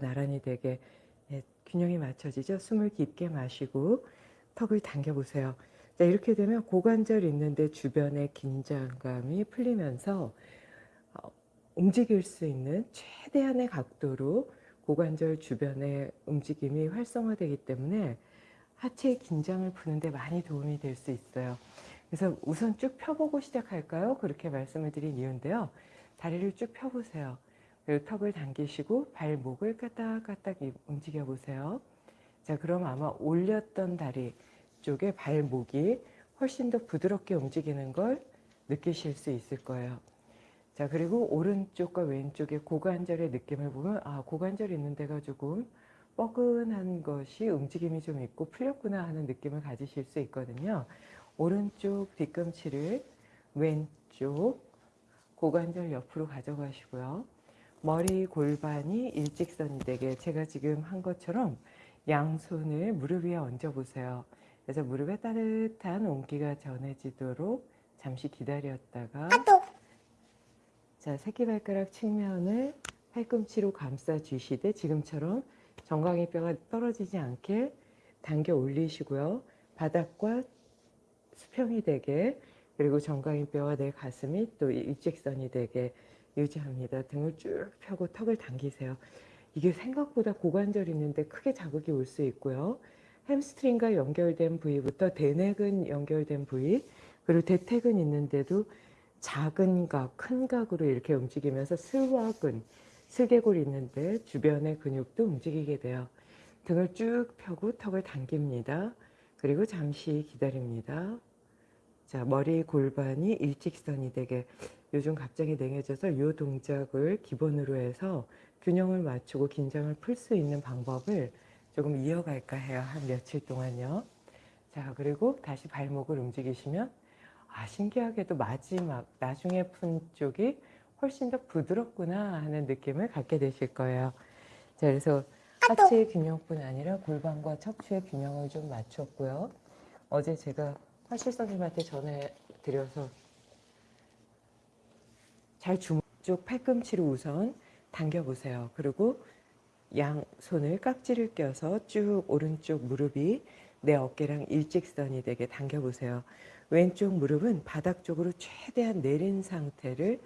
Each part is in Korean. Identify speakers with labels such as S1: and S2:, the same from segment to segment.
S1: 나란히 되게 예, 균형이 맞춰지죠. 숨을 깊게 마시고 턱을 당겨보세요. 자, 이렇게 되면 고관절 있는데 주변의 긴장감이 풀리면서 어, 움직일 수 있는 최대한의 각도로 고관절 주변의 움직임이 활성화되기 때문에 하체의 긴장을 푸는데 많이 도움이 될 수 있어요. 그래서 우선 쭉 펴보고 시작할까요? 그렇게 말씀을 드린 이유인데요. 다리를 쭉 펴보세요. 그리고 턱을 당기시고 발목을 까딱까딱 움직여 보세요. 자, 그럼 아마 올렸던 다리 쪽에 발목이 훨씬 더 부드럽게 움직이는 걸 느끼실 수 있을 거예요. 자, 그리고 오른쪽과 왼쪽의 고관절의 느낌을 보면 아, 고관절 있는 데가 조금 뻐근한 것이 움직임이 좀 있고 풀렸구나 하는 느낌을 가지실 수 있거든요. 오른쪽 뒤꿈치를 왼쪽 고관절 옆으로 가져가시고요. 머리 골반이 일직선이 되게 제가 지금 한 것처럼 양손을 무릎 위에 얹어 보세요. 그래서 무릎에 따뜻한 온기가 전해지도록 잠시 기다렸다가 자 새끼발가락 측면을 팔꿈치로 감싸 주시되 지금처럼 정강이 뼈가 떨어지지 않게 당겨 올리시고요. 바닥과 수평이 되게 그리고 정강이 뼈와 내 가슴이 또 일직선이 되게 유지합니다. 등을 쭉 펴고 턱을 당기세요. 이게 생각보다 고관절 있는데 크게 자극이 올 수 있고요. 햄스트링과 연결된 부위부터 대뇌근 연결된 부위 그리고 대퇴근 있는데도 작은 각, 큰 각으로 이렇게 움직이면서 슬와근, 슬개골 있는데 주변의 근육도 움직이게 돼요. 등을 쭉 펴고 턱을 당깁니다. 그리고 잠시 기다립니다. 자, 머리 골반이 일직선이 되게 요즘 갑자기 냉해져서 이 동작을 기본으로 해서 균형을 맞추고 긴장을 풀 수 있는 방법을 조금 이어갈까 해요. 한 며칠 동안요. 자, 그리고 다시 발목을 움직이시면 아, 신기하게도 마지막 나중에 푼 쪽이 훨씬 더 부드럽구나 하는 느낌을 갖게 되실 거예요. 자, 그래서 하체 균형뿐 아니라 골반과 척추의 균형을 좀 맞췄고요. 어제 제가 화실 선생님한테 전해드려서 잘 주쪽 팔꿈치로 우선 당겨보세요. 그리고 양손을 깍지를 껴서 쭉 오른쪽 무릎이 내 어깨랑 일직선이 되게 당겨보세요. 왼쪽 무릎은 바닥 쪽으로 최대한 내린 상태를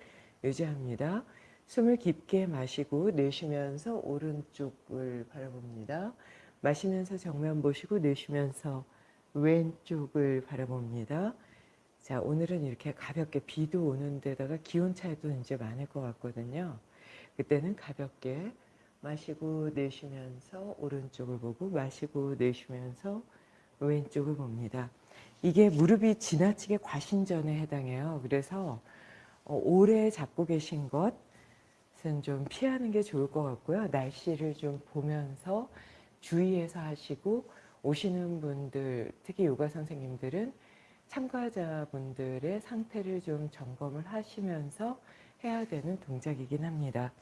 S1: 유지합니다. 숨을 깊게 마시고 내쉬면서 오른쪽을 바라봅니다. 마시면서 정면 보시고 내쉬면서 왼쪽을 바라봅니다. 자, 오늘은 이렇게 가볍게 비도 오는 데다가 기온 차이도 이제 많을 것 같거든요. 그때는 가볍게 마시고 내쉬면서 오른쪽을 보고 마시고 내쉬면서 왼쪽을 봅니다. 이게 무릎이 지나치게 과신전에 해당해요. 그래서 어, 오래 잡고 계신 것은 좀 피하는 게 좋을 것 같고요. 날씨를 좀 보면서 주의해서 하시고 오시는 분들, 특히 요가 선생님들은 참가자분들의 상태를 좀 점검을 하시면서 해야 되는 동작이긴 합니다.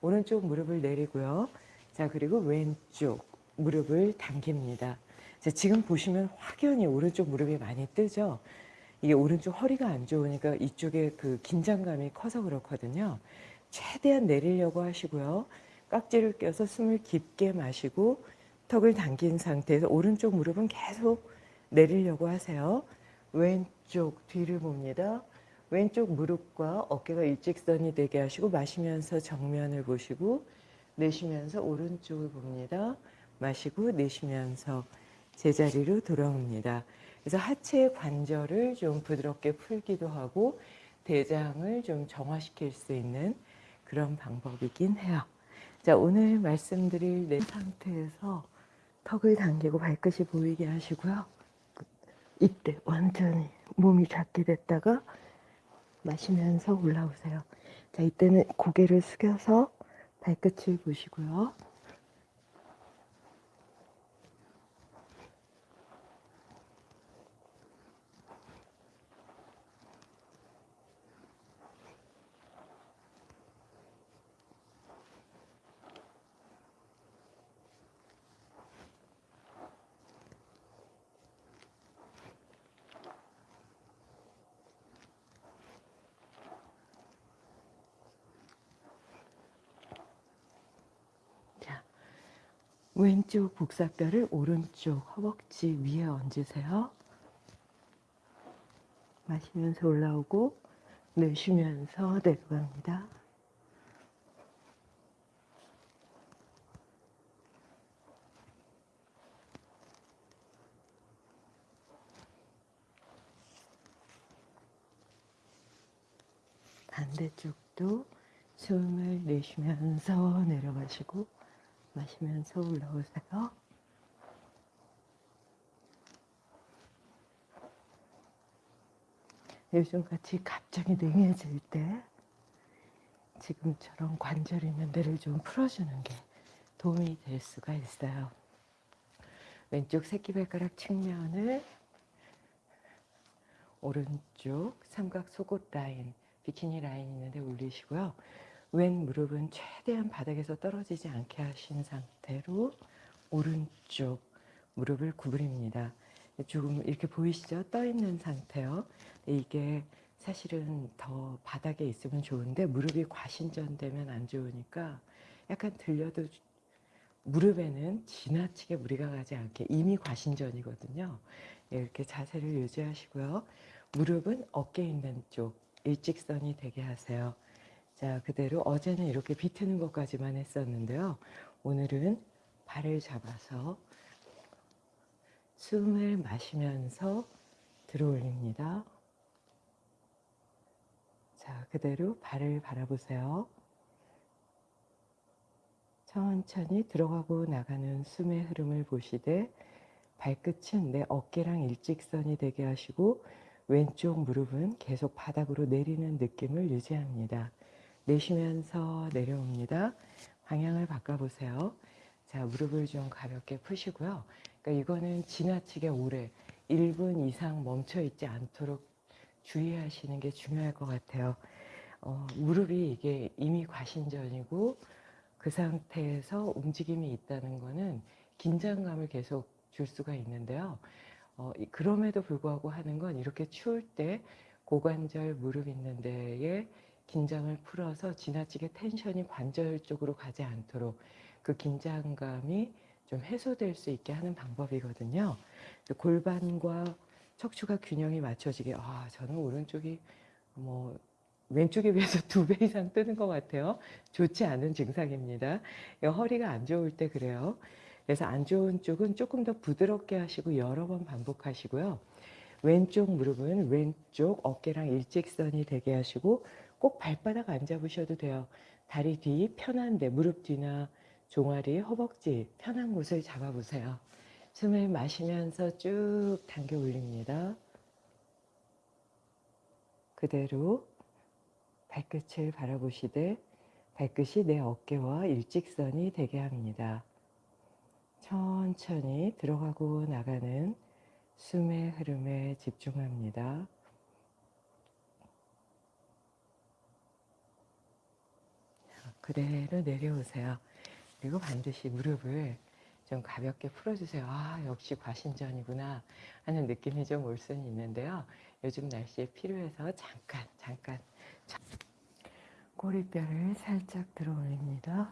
S1: 오른쪽 무릎을 내리고요. 자, 그리고 왼쪽 무릎을 당깁니다. 자, 지금 보시면 확연히 오른쪽 무릎이 많이 뜨죠? 이게 오른쪽 허리가 안 좋으니까 이쪽에 그 긴장감이 커서 그렇거든요. 최대한 내리려고 하시고요. 깍지를 껴서 숨을 깊게 마시고 턱을 당긴 상태에서 오른쪽 무릎은 계속 내리려고 하세요. 왼쪽 뒤를 봅니다. 왼쪽 무릎과 어깨가 일직선이 되게 하시고 마시면서 정면을 보시고 내쉬면서 오른쪽을 봅니다. 마시고 내쉬면서 제자리로 돌아옵니다. 그래서 하체 관절을 좀 부드럽게 풀기도 하고 대장을 좀 정화시킬 수 있는 그런 방법이긴 해요. 자, 오늘 말씀드릴 내 상태에서 턱을 당기고 발끝이 보이게 하시고요. 이때 완전히 몸이 작게 됐다가 마시면서 올라오세요. 자, 이때는 고개를 숙여서 발끝을 보시고요. 왼쪽 복사뼈를 오른쪽 허벅지 위에 얹으세요. 마시면서 올라오고 내쉬면서 내려갑니다. 반대쪽도 숨을 내쉬면서 내려가시고 마시면서 올라오세요. 요즘같이 갑자기 냉해질 때 지금처럼 관절 있는 데를 좀 풀어주는 게 도움이 될 수가 있어요. 왼쪽 새끼발가락 측면을 오른쪽 삼각 속옷 라인, 비키니 라인 있는데 올리시고요. 왼 무릎은 최대한 바닥에서 떨어지지 않게 하신 상태로 오른쪽 무릎을 구부립니다. 조금 이렇게 보이시죠? 떠 있는 상태요. 이게 사실은 더 바닥에 있으면 좋은데 무릎이 과신전되면 안 좋으니까 약간 들려도 무릎에는 지나치게 무리가 가지 않게 이미 과신전이거든요. 이렇게 자세를 유지하시고요. 무릎은 어깨 있는 쪽 일직선이 되게 하세요. 자, 그대로 어제는 이렇게 비트는 것까지만 했었는데요. 오늘은 발을 잡아서 숨을 마시면서 들어 올립니다. 자, 그대로 발을 바라보세요. 천천히 들어가고 나가는 숨의 흐름을 보시되 발끝은 내 어깨랑 일직선이 되게 하시고 왼쪽 무릎은 계속 바닥으로 내리는 느낌을 유지합니다. 내쉬면서 내려옵니다. 방향을 바꿔보세요. 자, 무릎을 좀 가볍게 푸시고요. 그러니까 이거는 지나치게 오래 1분 이상 멈춰 있지 않도록 주의하시는 게 중요할 것 같아요. 어, 무릎이 이게 이미 과신전이고 그 상태에서 움직임이 있다는 거는 긴장감을 계속 줄 수가 있는데요. 어, 그럼에도 불구하고 하는 건 이렇게 추울 때 고관절 무릎 있는 데에 긴장을 풀어서 지나치게 텐션이 관절 쪽으로 가지 않도록 그 긴장감이 좀 해소될 수 있게 하는 방법이거든요. 골반과 척추가 균형이 맞춰지게 아 저는 오른쪽이 뭐 왼쪽에 비해서 두 배 이상 뜨는 것 같아요. 좋지 않은 증상입니다. 허리가 안 좋을 때 그래요. 그래서 안 좋은 쪽은 조금 더 부드럽게 하시고 여러 번 반복하시고요. 왼쪽 무릎은 왼쪽 어깨랑 일직선이 되게 하시고 꼭 발바닥 안 잡으셔도 돼요. 다리 뒤 편한데 무릎 뒤나 종아리, 허벅지 편한 곳을 잡아보세요. 숨을 마시면서 쭉 당겨 올립니다. 그대로 발끝을 바라보시되 발끝이 내 어깨와 일직선이 되게 합니다. 천천히 들어가고 나가는 숨의 흐름에 집중합니다. 그대로 내려오세요. 그리고 반드시 무릎을 좀 가볍게 풀어주세요. 아, 역시 과신전이구나 하는 느낌이 좀 올 수는 있는데요. 요즘 날씨에 필요해서 잠깐, 잠깐. 꼬리뼈를 살짝 들어 올립니다.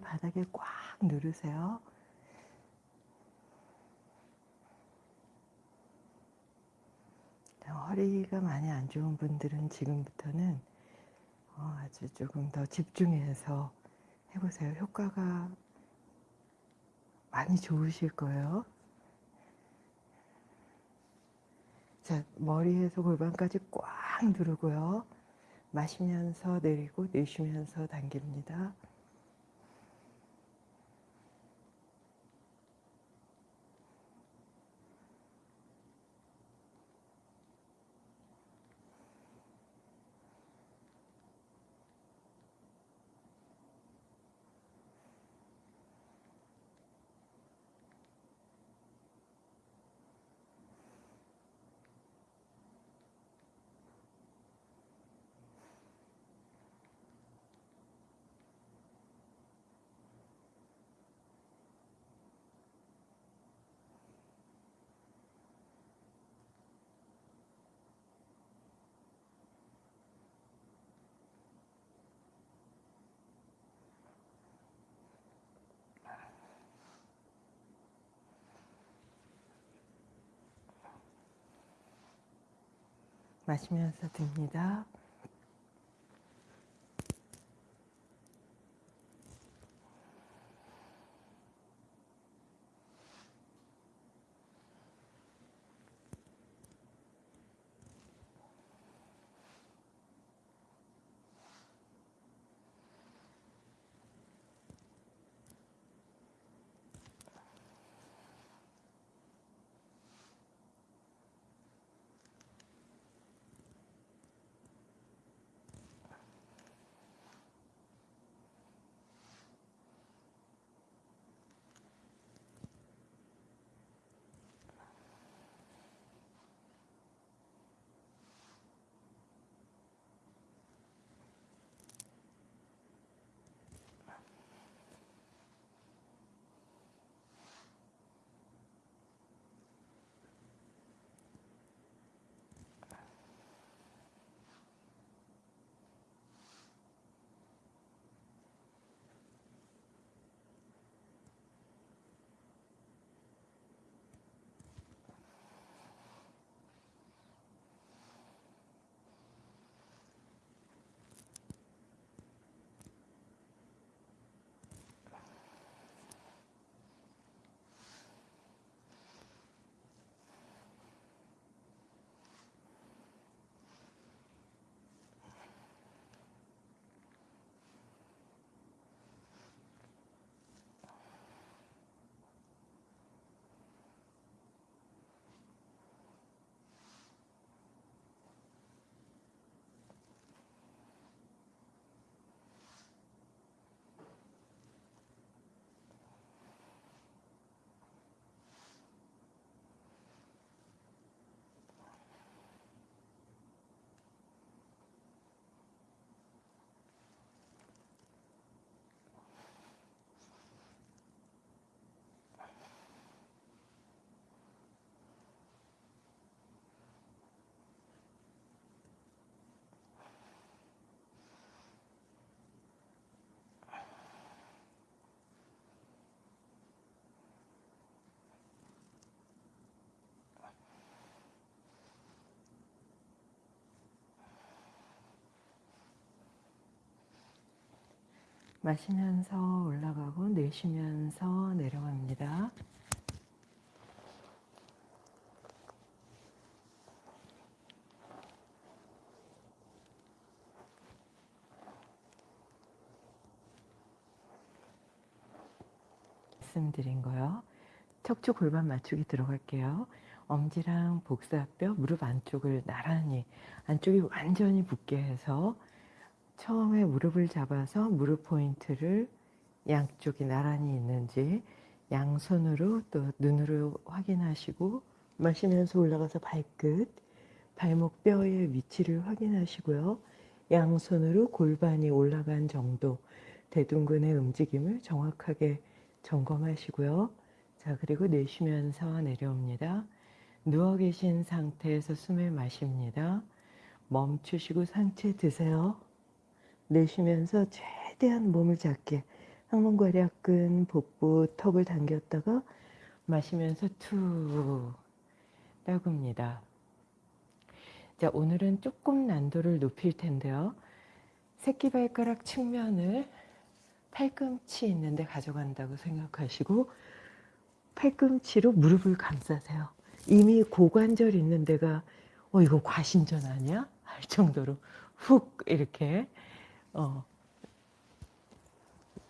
S1: 바닥에 꽉 누르세요. 허리가 많이 안 좋은 분들은 지금부터는 어, 아주 조금 더 집중해서 해보세요. 효과가 많이 좋으실 거예요. 자, 머리에서 골반까지 꽉 누르고요. 마시면서 내리고 내쉬면서 당깁니다. 마시면서 듭니다. 마시면서 올라가고 내쉬면서 내려갑니다. 말씀드린 거요. 척추 골반 맞추기 들어갈게요. 엄지랑 복사뼈, 무릎 안쪽을 나란히 안쪽이 완전히 붙게 해서 처음에 무릎을 잡아서 무릎 포인트를 양쪽이 나란히 있는지 양손으로 또 눈으로 확인하시고 마시면서 올라가서 발끝, 발목 뼈의 위치를 확인하시고요. 양손으로 골반이 올라간 정도 대둔근의 움직임을 정확하게 점검하시고요. 자, 그리고 내쉬면서 내려옵니다. 누워 계신 상태에서 숨을 마십니다. 멈추시고 상체 드세요. 내쉬면서 최대한 몸을 작게 항문괄약근, 복부, 턱을 당겼다가 마시면서 툭 따굽니다. 자, 오늘은 조금 난도를 높일 텐데요. 새끼발가락 측면을 팔꿈치 있는데 가져간다고 생각하시고 팔꿈치로 무릎을 감싸세요. 이미 고관절 있는 데가 어 이거 과신전 아니야? 할 정도로 훅 이렇게 어,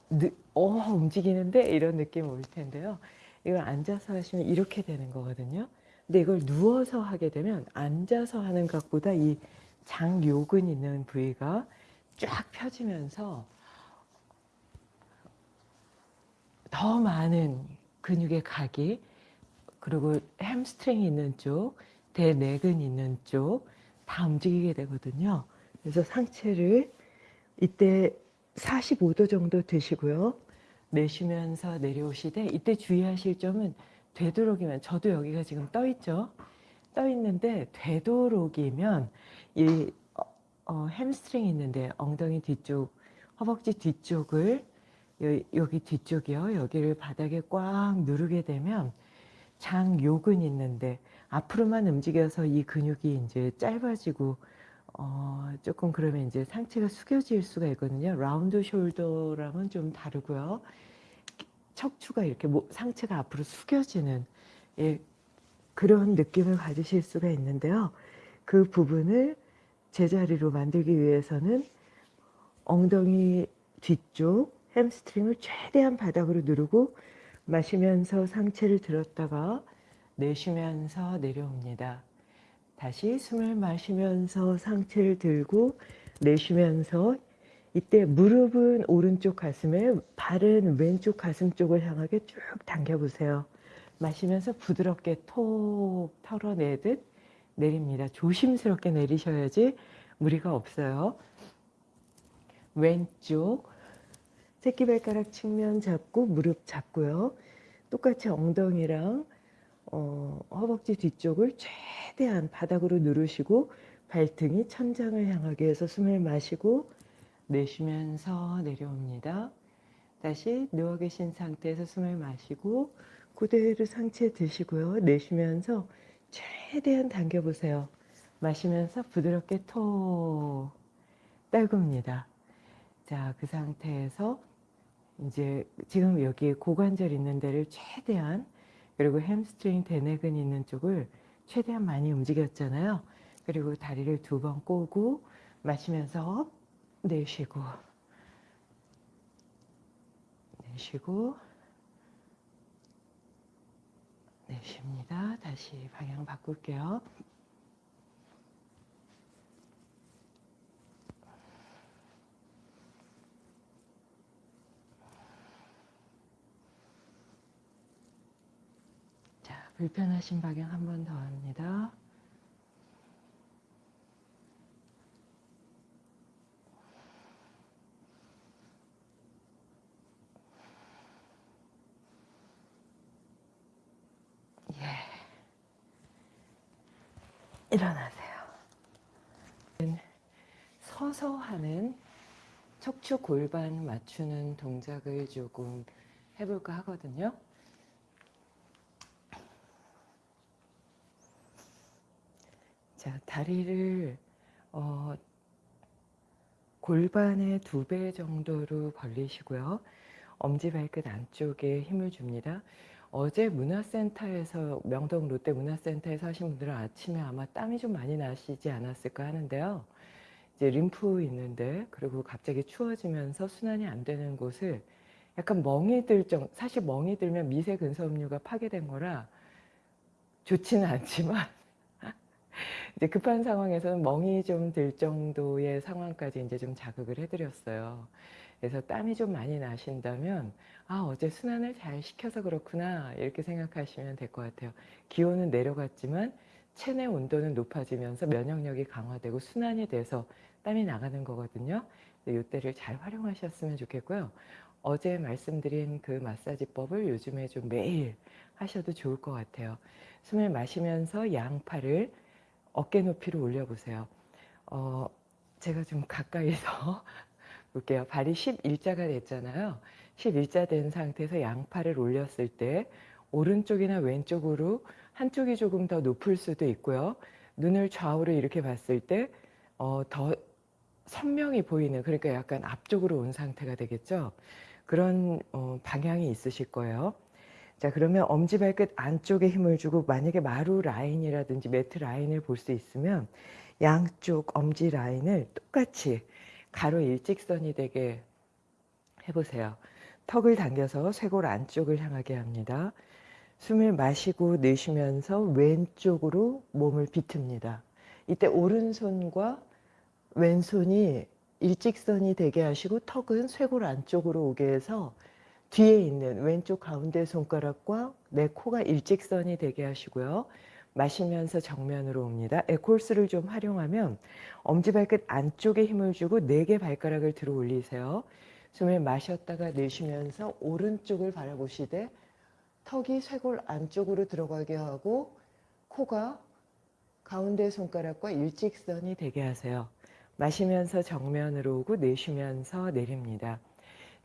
S1: 느, 어 움직이는데 이런 느낌 올 텐데요. 이걸 앉아서 하시면 이렇게 되는 거거든요. 근데 이걸 누워서 하게 되면 앉아서 하는 것보다 이 장요근 있는 부위가 쫙 펴지면서 더 많은 근육의 각이 그리고 햄스트링 있는 쪽, 대둔근 있는 쪽 다 움직이게 되거든요. 그래서 상체를 이때 45도 정도 드시고요. 내쉬면서 내려오시되 이때 주의하실 점은 되도록이면 저도 여기가 지금 떠 있죠. 떠 있는데 되도록이면 이 어, 어, 햄스트링 있는데 엉덩이 뒤쪽, 허벅지 뒤쪽을 여기 뒤쪽이요. 여기를 바닥에 꽉 누르게 되면 장 요근 있는데 앞으로만 움직여서 이 근육이 이제 짧아지고 어, 조금 그러면 이제 상체가 숙여질 수가 있거든요. 라운드 숄더랑은 좀 다르고요. 척추가 이렇게 상체가 앞으로 숙여지는 예, 그런 느낌을 가지실 수가 있는데요. 그 부분을 제자리로 만들기 위해서는 엉덩이 뒤쪽 햄스트링을 최대한 바닥으로 누르고 마시면서 상체를 들었다가 내쉬면서 내려옵니다. 다시 숨을 마시면서 상체를 들고 내쉬면서 이때 무릎은 오른쪽 가슴에 발은 왼쪽 가슴 쪽을 향하게 쭉 당겨보세요. 마시면서 부드럽게 톡 털어내듯 내립니다. 조심스럽게 내리셔야지 무리가 없어요. 왼쪽 새끼발가락 측면 잡고 무릎 잡고요. 똑같이 엉덩이랑 어, 허벅지 뒤쪽을 최대한 바닥으로 누르시고 발등이 천장을 향하게 해서 숨을 마시고 내쉬면서 내려옵니다. 다시 누워 계신 상태에서 숨을 마시고 그대로 상체 드시고요. 내쉬면서 최대한 당겨보세요. 마시면서 부드럽게 툭 떨굽니다. 자, 그 상태에서 이제 지금 여기 고관절 있는 데를 최대한 그리고 햄스트링 대둔근 있는 쪽을 최대한 많이 움직였잖아요. 그리고 다리를 두 번 꼬고 마시면서 내쉬고 내쉬고 내쉽니다. 다시 방향 바꿀게요. 불편하신 방향 한 번 더 합니다. 예. 일어나세요. 서서 하는 척추 골반 맞추는 동작을 조금 해볼까 하거든요. 자, 다리를 어, 골반의 두 배 정도로 벌리시고요. 엄지발끝 안쪽에 힘을 줍니다. 어제 문화센터에서 명동 롯데 문화센터에서 하신 분들은 아침에 아마 땀이 좀 많이 나시지 않았을까 하는데요. 이제 림프 있는데 그리고 갑자기 추워지면서 순환이 안 되는 곳을 약간 멍이 들 정, 사실 멍이 들면 미세 근섬유가 파괴된 거라 좋지는 않지만 이제 급한 상황에서는 멍이 좀 들 정도의 상황까지 이제 좀 자극을 해드렸어요. 그래서 땀이 좀 많이 나신다면 아 어제 순환을 잘 시켜서 그렇구나 이렇게 생각하시면 될 것 같아요. 기온은 내려갔지만 체내 온도는 높아지면서 면역력이 강화되고 순환이 돼서 땀이 나가는 거거든요. 이때를 잘 활용하셨으면 좋겠고요. 어제 말씀드린 그 마사지법을 요즘에 좀 매일 하셔도 좋을 것 같아요. 숨을 마시면서 양팔을 어깨 높이로 올려보세요. 어, 제가 좀 가까이서 볼게요. 발이 11자가 됐잖아요. 11자 된 상태에서 양팔을 올렸을 때 오른쪽이나 왼쪽으로 한쪽이 조금 더 높을 수도 있고요. 눈을 좌우로 이렇게 봤을 때더 어, 선명히 보이는 그러니까 약간 앞쪽으로 온 상태가 되겠죠. 그런 어, 방향이 있으실 거예요. 자 그러면 엄지발끝 안쪽에 힘을 주고 만약에 마루 라인이라든지 매트 라인을 볼 수 있으면 양쪽 엄지 라인을 똑같이 가로 일직선이 되게 해보세요. 턱을 당겨서 쇄골 안쪽을 향하게 합니다. 숨을 마시고 내쉬면서 왼쪽으로 몸을 비틉니다. 이때 오른손과 왼손이 일직선이 되게 하시고 턱은 쇄골 안쪽으로 오게 해서 뒤에 있는 왼쪽 가운데 손가락과 내 코가 일직선이 되게 하시고요. 마시면서 정면으로 옵니다. 에콜스를 좀 활용하면 엄지발끝 안쪽에 힘을 주고 네 개 발가락을 들어 올리세요. 숨을 마셨다가 내쉬면서 오른쪽을 바라보시되 턱이 쇄골 안쪽으로 들어가게 하고 코가 가운데 손가락과 일직선이 되게 하세요. 마시면서 정면으로 오고 내쉬면서 내립니다.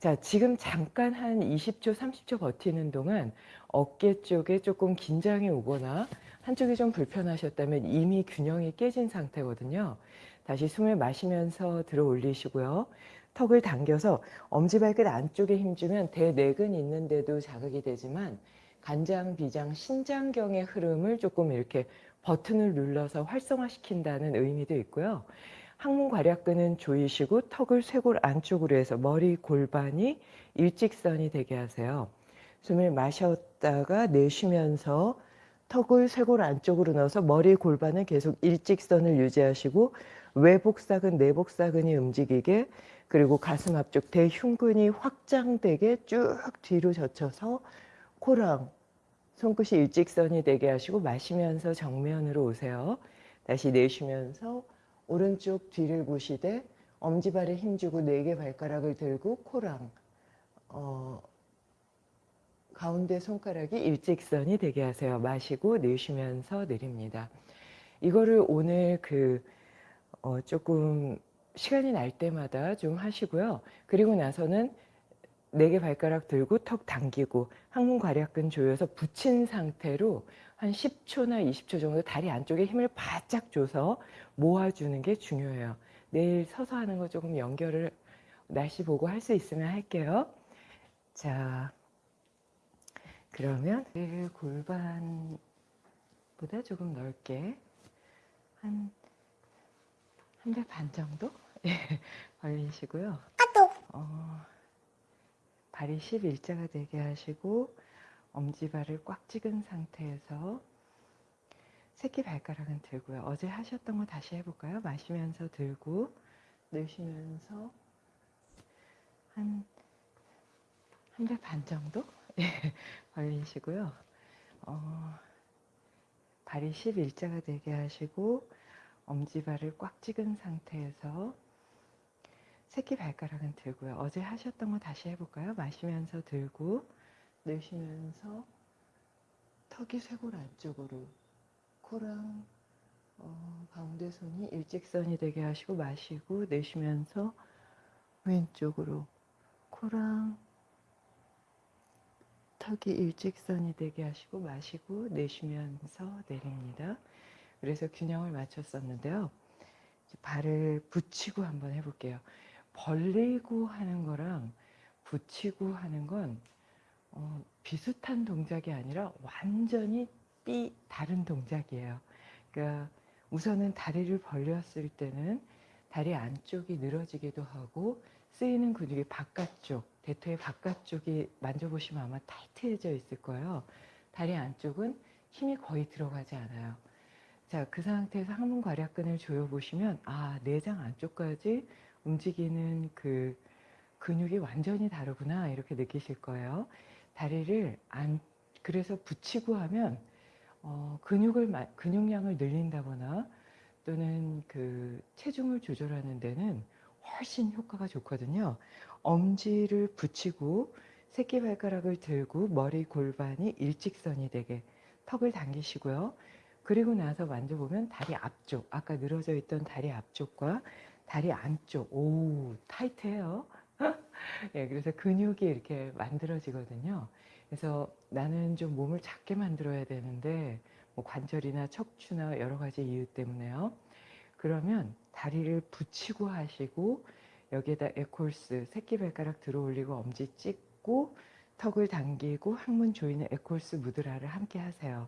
S1: 자, 지금 잠깐 한 20초, 30초 버티는 동안 어깨 쪽에 조금 긴장이 오거나 한쪽이 좀 불편하셨다면 이미 균형이 깨진 상태거든요. 다시 숨을 마시면서 들어 올리시고요. 턱을 당겨서 엄지발끝 안쪽에 힘주면 대내근 있는데도 자극이 되지만 간장, 비장, 신장경의 흐름을 조금 이렇게 버튼을 눌러서 활성화시킨다는 의미도 있고요. 항문 괄약근은 조이시고 턱을 쇄골 안쪽으로 해서 머리 골반이 일직선이 되게 하세요. 숨을 마셨다가 내쉬면서 턱을 쇄골 안쪽으로 넣어서 머리 골반은 계속 일직선을 유지하시고 외복사근, 내복사근이 움직이게 그리고 가슴 앞쪽 대흉근이 확장되게 쭉 뒤로 젖혀서 코랑 손끝이 일직선이 되게 하시고 마시면서 정면으로 오세요. 다시 내쉬면서 오른쪽 뒤를 보시되 엄지발에 힘주고 네 개 발가락을 들고 코랑 어, 가운데 손가락이 일직선이 되게 하세요. 마시고 내쉬면서 내립니다. 이거를 오늘 그 어, 조금 시간이 날 때마다 좀 하시고요. 그리고 나서는 네 개 발가락 들고 턱 당기고 항문 괄약근 조여서 붙인 상태로 한 10초나 20초 정도 다리 안쪽에 힘을 바짝 줘서 모아주는 게 중요해요. 내일 서서 하는 거 조금 연결을 날씨 보고 할 수 있으면 할게요. 자, 그러면 골반보다 조금 넓게 한한대반 정도 예, 벌리시고요. 어, 발이 11자가 되게 하시고 엄지발을 꽉 찍은 상태에서 새끼 발가락은 들고요. 어제 하셨던 거 다시 해볼까요? 마시면서 들고 내쉬면서 한한달반 정도 예, 벌리시고요. 어, 발이 11자가 되게 하시고 엄지발을 꽉 찍은 상태에서 새끼 발가락은 들고요. 어제 하셨던 거 다시 해볼까요? 마시면서 들고 내쉬면서 턱이 쇄골 안쪽으로 코랑 어, 가운데 손이 일직선이 되게 하시고 마시고 내쉬면서 왼쪽으로 코랑 턱이 일직선이 되게 하시고 마시고 내쉬면서 내립니다. 그래서 균형을 맞췄었는데요. 발을 붙이고 한번 해볼게요. 벌리고 하는 거랑 붙이고 하는 건 어, 비슷한 동작이 아니라 완전히 삐 다른 동작이에요. 그러니까 우선은 다리를 벌렸을 때는 다리 안쪽이 늘어지기도 하고 쓰이는 근육이 바깥쪽, 대퇴의 바깥쪽이 만져보시면 아마 타이트해져 있을 거예요. 다리 안쪽은 힘이 거의 들어가지 않아요. 자, 그 상태에서 항문 괄약근을 조여보시면 아, 내장 안쪽까지 움직이는 그 근육이 완전히 다르구나 이렇게 느끼실 거예요. 다리를 안 그래서 붙이고 하면 어, 근육을 근육량을 늘린다거나 또는 그 체중을 조절하는 데는 훨씬 효과가 좋거든요. 엄지를 붙이고 새끼 발가락을 들고 머리 골반이 일직선이 되게 턱을 당기시고요. 그리고 나서 만져보면 다리 앞쪽, 아까 늘어져 있던 다리 앞쪽과 다리 안쪽, 오, 타이트해요. 예, 그래서 근육이 이렇게 만들어지거든요. 그래서 나는 좀 몸을 작게 만들어야 되는데 뭐 관절이나 척추나 여러 가지 이유 때문에요. 그러면 다리를 붙이고 하시고 여기에다 에콜스 새끼발가락 들어 올리고 엄지 찍고 턱을 당기고 항문 조이는 에콜스 무드라를 함께 하세요.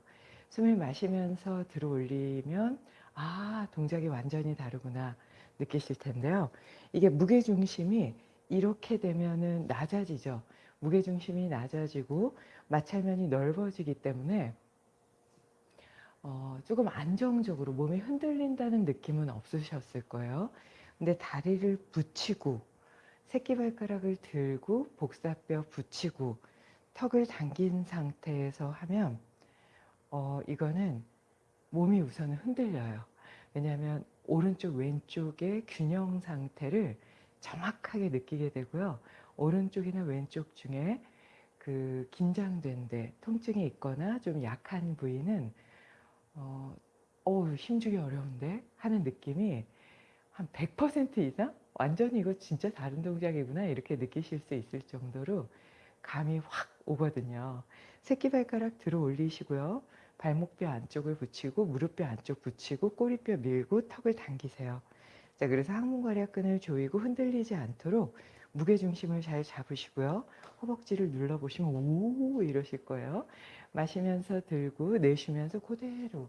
S1: 숨을 마시면서 들어 올리면 아 동작이 완전히 다르구나 느끼실 텐데요. 이게 무게중심이 이렇게 되면은 낮아지죠. 무게중심이 낮아지고 마찰면이 넓어지기 때문에 어, 조금 안정적으로 몸이 흔들린다는 느낌은 없으셨을 거예요. 근데 다리를 붙이고 새끼발가락을 들고 복사뼈 붙이고 턱을 당긴 상태에서 하면 어, 이거는 몸이 우선은 흔들려요. 왜냐하면 오른쪽 왼쪽의 균형 상태를 정확하게 느끼게 되고요. 오른쪽이나 왼쪽 중에 그 긴장된 데 통증이 있거나 좀 약한 부위는 어, 어 힘주기 어려운데 하는 느낌이 한 100% 이상 완전히 이거 진짜 다른 동작이구나 이렇게 느끼실 수 있을 정도로 감이 확 오거든요. 새끼발가락 들어 올리시고요. 발목뼈 안쪽을 붙이고 무릎뼈 안쪽 붙이고 꼬리뼈 밀고 턱을 당기세요. 자, 그래서 항문괄약근을 조이고 흔들리지 않도록 무게중심을 잘 잡으시고요. 허벅지를 눌러보시면 오 이러실 거예요. 마시면서 들고 내쉬면서 그대로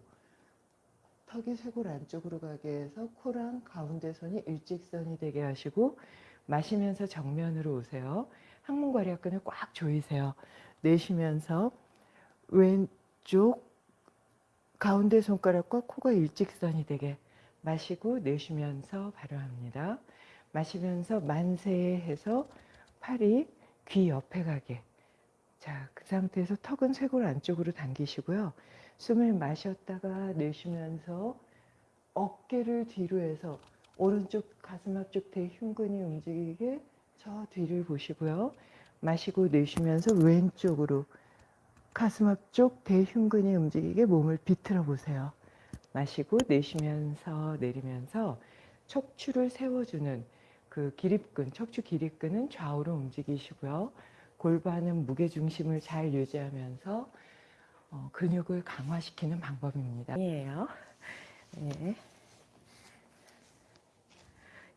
S1: 턱이 쇄골 안쪽으로 가게 해서 코랑 가운데 선이 일직선이 되게 하시고 마시면서 정면으로 오세요. 항문괄약근을 꽉 조이세요. 내쉬면서 왼쪽 가운데 손가락과 코가 일직선이 되게 마시고 내쉬면서 발효합니다. 마시면서 만세 해서 팔이 귀 옆에 가게 자, 그 상태에서 턱은 쇄골 안쪽으로 당기시고요. 숨을 마셨다가 내쉬면서 어깨를 뒤로 해서 오른쪽 가슴 앞쪽 대흉근이 움직이게 저 뒤를 보시고요. 마시고 내쉬면서 왼쪽으로 가슴 앞쪽 대흉근이 움직이게 몸을 비틀어 보세요. 마시고 내쉬면서 내리면서 척추를 세워주는 그 기립근, 척추 기립근은 좌우로 움직이시고요. 골반은 무게중심을 잘 유지하면서 어, 근육을 강화시키는 방법입니다. 이에요. 네.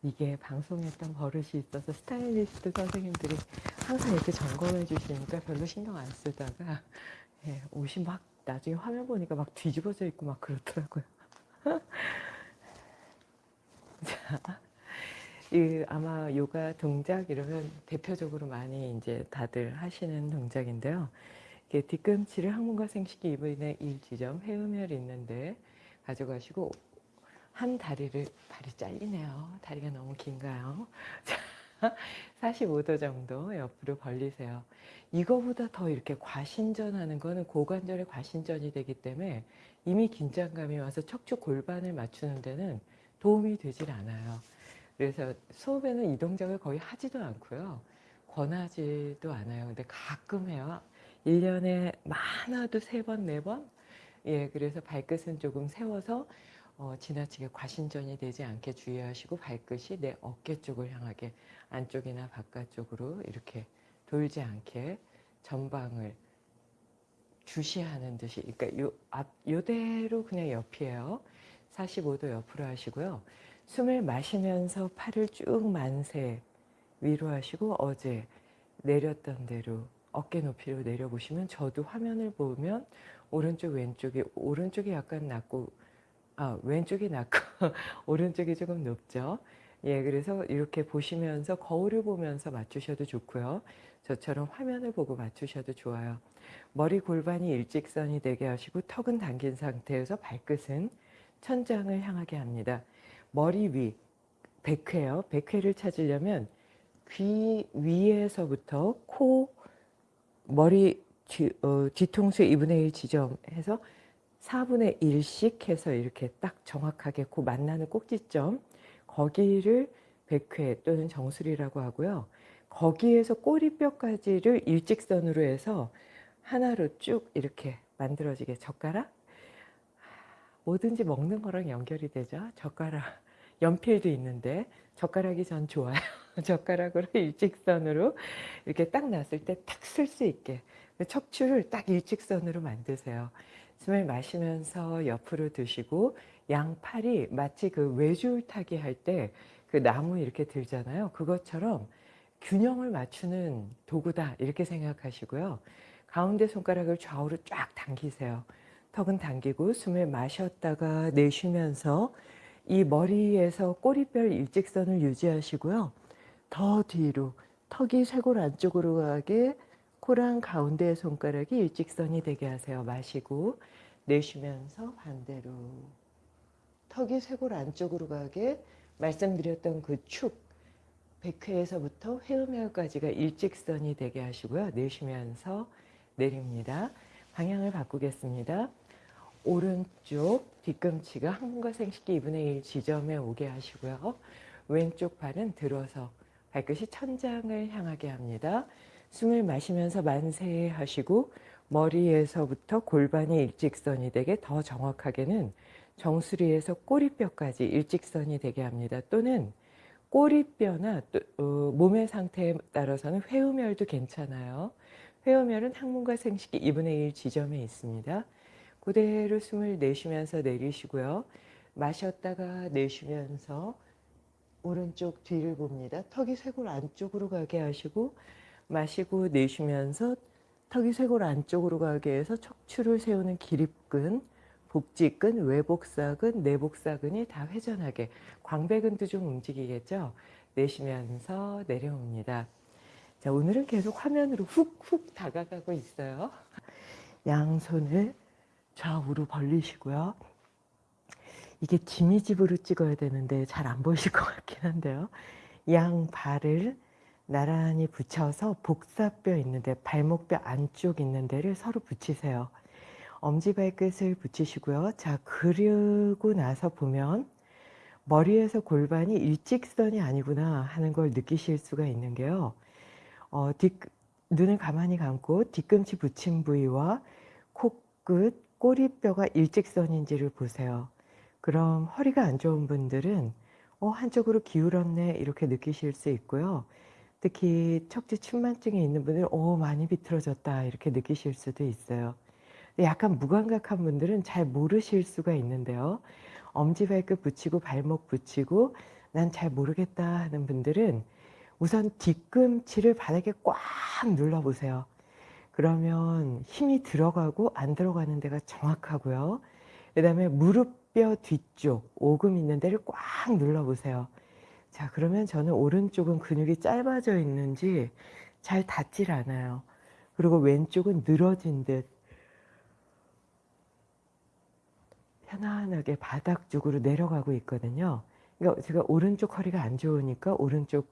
S1: 이게 방송했던 버릇이 있어서 스타일리스트 선생님들이 항상 이렇게 점검해 주시니까 별로 신경 안 쓰다가 예, 옷이 막 나중에 화면 보니까 막 뒤집어져 있고 막 그렇더라고요. 자, 이 아마 요가 동작 이러면 대표적으로 많이 이제 다들 하시는 동작인데요. 이게 뒤꿈치를 항문과 생식기 이부인의 일지점 회음혈 있는데 가져가시고 한 다리를 발이 잘리네요. 다리가 너무 긴가요? 자, 45도 정도 옆으로 벌리세요. 이거보다 더 이렇게 과신전하는 거는 고관절의 과신전이 되기 때문에 이미 긴장감이 와서 척추 골반을 맞추는 데는 도움이 되질 않아요. 그래서 수업에는 이 동작을 거의 하지도 않고요. 권하지도 않아요. 근데 가끔 해요. 1년에 많아도 3번, 4번? 예, 그래서 발끝은 조금 세워서 어, 지나치게 과신전이 되지 않게 주의하시고 발끝이 내 어깨 쪽을 향하게 안쪽이나 바깥쪽으로 이렇게 돌지 않게 전방을 주시하는 듯이 그러니까 요 앞, 요대로 그냥 옆이에요. 45도 옆으로 하시고요. 숨을 마시면서 팔을 쭉 만세 위로 하시고 어제 내렸던 대로 어깨 높이로 내려보시면 저도 화면을 보면 오른쪽 왼쪽이 오른쪽이 약간 낮고 아 왼쪽이 낮고 오른쪽이 조금 높죠. 예, 그래서 이렇게 보시면서 거울을 보면서 맞추셔도 좋고요. 저처럼 화면을 보고 맞추셔도 좋아요. 머리 골반이 일직선이 되게 하시고 턱은 당긴 상태에서 발끝은 천장을 향하게 합니다. 머리 위, 백회요. 백회를 찾으려면 귀 위에서부터 코, 머리 뒤, 어, 뒤통수 2분의 1 지점해서 4분의 1씩 해서 이렇게 딱 정확하게 그 만나는 꼭지점 거기를 백회 또는 정수리라고 하고요. 거기에서 꼬리뼈까지를 일직선으로 해서 하나로 쭉 이렇게 만들어지게 젓가락 뭐든지 먹는 거랑 연결이 되죠. 젓가락, 연필도 있는데 젓가락이 전 좋아요. 젓가락으로 일직선으로 이렇게 딱 놨을 때탁쓸수 있게 척추를 딱 일직선으로 만드세요. 숨을 마시면서 옆으로 드시고 양팔이 마치 그 외줄 타기 할 때 그 나무 이렇게 들잖아요. 그것처럼 균형을 맞추는 도구다 이렇게 생각하시고요. 가운데 손가락을 좌우로 쫙 당기세요. 턱은 당기고 숨을 마셨다가 내쉬면서 이 머리에서 꼬리뼈 일직선을 유지하시고요. 더 뒤로 턱이 쇄골 안쪽으로 가게 코랑 가운데 손가락이 일직선이 되게 하세요. 마시고 내쉬면서 반대로 턱이 쇄골 안쪽으로 가게 말씀드렸던 그 축 백회에서부터 회음혈까지가 일직선이 되게 하시고요. 내쉬면서 내립니다. 방향을 바꾸겠습니다. 오른쪽 뒤꿈치가 항문과 생식기 2분의 1 지점에 오게 하시고요. 왼쪽 발은 들어서 발끝이 천장을 향하게 합니다. 숨을 마시면서 만세 하시고 머리에서부터 골반이 일직선이 되게 더 정확하게는 정수리에서 꼬리뼈까지 일직선이 되게 합니다. 또는 꼬리뼈나 또, 어, 몸의 상태에 따라서는 회음혈도 괜찮아요. 회음혈은 항문과 생식기 2분의 1 지점에 있습니다. 그대로 숨을 내쉬면서 내리시고요. 마셨다가 내쉬면서 오른쪽 뒤를 봅니다. 턱이 쇄골 안쪽으로 가게 하시고 마시고 내쉬면서 턱이 쇄골 안쪽으로 가게 해서 척추를 세우는 기립근, 복직근, 외복사근, 내복사근이 다 회전하게 광배근도 좀 움직이겠죠. 내쉬면서 내려옵니다. 자, 오늘은 계속 화면으로 훅훅 다가가고 있어요. 양손을 좌우로 벌리시고요. 이게 지미집으로 찍어야 되는데 잘 안 보이실 것 같긴 한데요. 양 발을 나란히 붙여서 복사뼈 있는데 발목뼈 안쪽 있는 데를 서로 붙이세요. 엄지발끝을 붙이시고요. 자 그리고 나서 보면 머리에서 골반이 일직선이 아니구나 하는 걸 느끼실 수가 있는 게요. 어, 뒤, 눈을 가만히 감고 뒤꿈치 붙인 부위와 코끝, 꼬리뼈가 일직선인지를 보세요. 그럼 허리가 안 좋은 분들은 어, 한쪽으로 기울었네 이렇게 느끼실 수 있고요. 특히 척추 침만증에 있는 분들은 어, 많이 비틀어졌다 이렇게 느끼실 수도 있어요. 약간 무감각한 분들은 잘 모르실 수가 있는데요. 엄지발끝 붙이고 발목 붙이고 난 잘 모르겠다 하는 분들은 우선 뒤꿈치를 바닥에 꽉 눌러보세요. 그러면 힘이 들어가고 안 들어가는 데가 정확하고요. 그 다음에 무릎뼈 뒤쪽 오금 있는 데를 꽉 눌러보세요. 자 그러면 저는 오른쪽은 근육이 짧아져 있는지 잘 닿질 않아요. 그리고 왼쪽은 늘어진 듯 편안하게 바닥 쪽으로 내려가고 있거든요. 그러니까 제가 오른쪽 허리가 안 좋으니까 오른쪽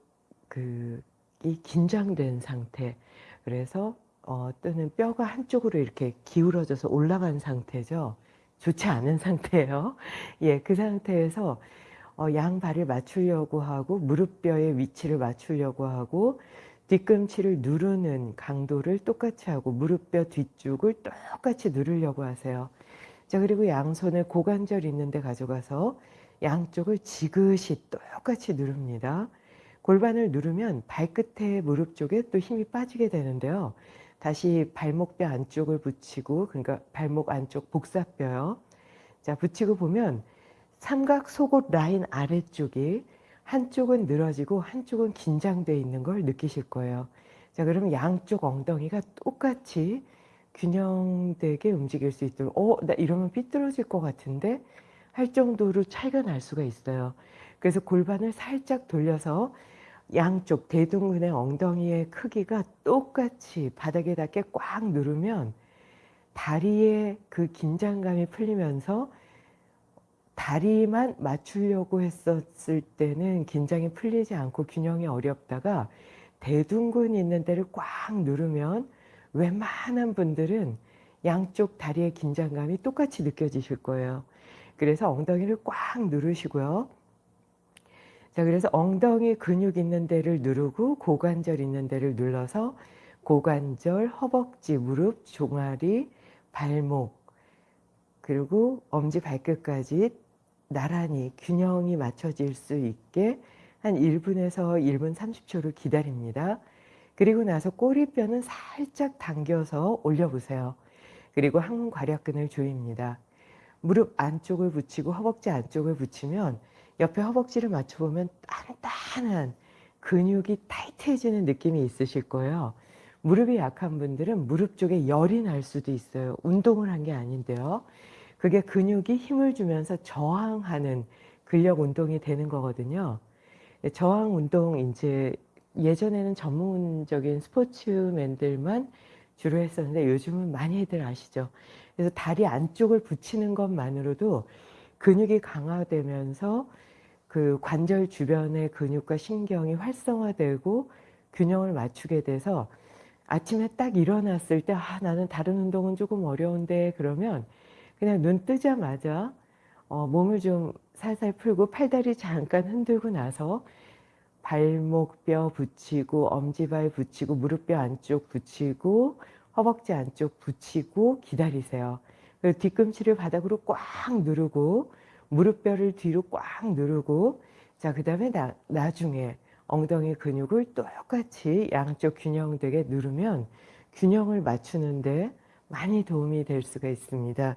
S1: 그 이 긴장된 상태 그래서 어, 또는 뼈가 한쪽으로 이렇게 기울어져서 올라간 상태죠. 좋지 않은 상태예요. 예, 그 상태에서 어, 양 발을 맞추려고 하고 무릎뼈의 위치를 맞추려고 하고 뒤꿈치를 누르는 강도를 똑같이 하고 무릎뼈 뒤쪽을 똑같이 누르려고 하세요. 자 그리고 양손을 고관절 있는 데 가져가서 양쪽을 지그시 똑같이 누릅니다. 골반을 누르면 발끝에 무릎 쪽에 또 힘이 빠지게 되는데요. 다시 발목뼈 안쪽을 붙이고 그러니까 발목 안쪽 복사뼈요. 자 붙이고 보면 삼각 속옷 라인 아래쪽이 한쪽은 늘어지고 한쪽은 긴장되어 있는 걸 느끼실 거예요. 자 그러면 양쪽 엉덩이가 똑같이 균형되게 움직일 수 있도록 어? 나 이러면 삐뚤어질 것 같은데? 할 정도로 차이가 날 수가 있어요. 그래서 골반을 살짝 돌려서 양쪽 대둔근의 엉덩이의 크기가 똑같이 바닥에 닿게 꽉 누르면 다리의 그 긴장감이 풀리면서 다리만 맞추려고 했었을 때는 긴장이 풀리지 않고 균형이 어렵다가 대둔근 있는 데를 꽉 누르면 웬만한 분들은 양쪽 다리의 긴장감이 똑같이 느껴지실 거예요. 그래서 엉덩이를 꽉 누르시고요. 자, 그래서 엉덩이 근육 있는 데를 누르고 고관절 있는 데를 눌러서 고관절, 허벅지, 무릎, 종아리, 발목, 그리고 엄지 발끝까지 나란히 균형이 맞춰질 수 있게 한 1분에서 1분 30초를 기다립니다. 그리고 나서 꼬리뼈는 살짝 당겨서 올려보세요. 그리고 항문 괄약근을 조입니다. 무릎 안쪽을 붙이고 허벅지 안쪽을 붙이면 옆에 허벅지를 맞춰보면 단단한 근육이 타이트해지는 느낌이 있으실 거예요. 무릎이 약한 분들은 무릎 쪽에 열이 날 수도 있어요. 운동을 한 게 아닌데요. 그게 근육이 힘을 주면서 저항하는 근력 운동이 되는 거거든요. 저항 운동 이제 예전에는 전문적인 스포츠맨들만 주로 했었는데 요즘은 많이들 아시죠. 그래서 다리 안쪽을 붙이는 것만으로도 근육이 강화되면서 그 관절 주변의 근육과 신경이 활성화되고 균형을 맞추게 돼서 아침에 딱 일어났을 때 아, 나는 다른 운동은 조금 어려운데 그러면 그냥 눈 뜨자마자 어, 몸을 좀 살살 풀고 팔다리 잠깐 흔들고 나서 발목뼈 붙이고 엄지발 붙이고 무릎뼈 안쪽 붙이고 허벅지 안쪽 붙이고 기다리세요. 그리고 뒤꿈치를 바닥으로 꽉 누르고 무릎뼈를 뒤로 꽉 누르고 자 그 다음에 나중에 엉덩이 근육을 똑같이 양쪽 균형되게 누르면 균형을 맞추는데 많이 도움이 될 수가 있습니다.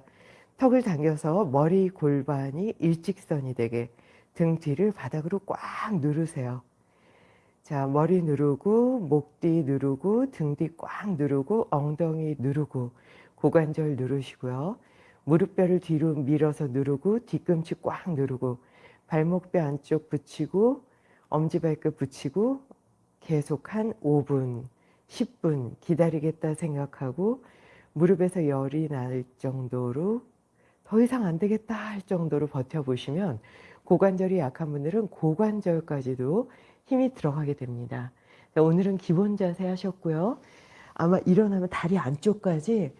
S1: 턱을 당겨서 머리 골반이 일직선이 되게 등 뒤를 바닥으로 꽉 누르세요. 자, 머리 누르고 목 뒤 누르고 등 뒤 꽉 누르고 엉덩이 누르고 고관절 누르시고요. 무릎뼈를 뒤로 밀어서 누르고 뒤꿈치 꽉 누르고 발목뼈 안쪽 붙이고 엄지발끝 붙이고 계속 한 5분, 10분 기다리겠다 생각하고 무릎에서 열이 날 정도로 더 이상 안 되겠다 할 정도로 버텨보시면 고관절이 약한 분들은 고관절까지도 힘이 들어가게 됩니다. 오늘은 기본 자세 하셨고요. 아마 일어나면 다리 안쪽까지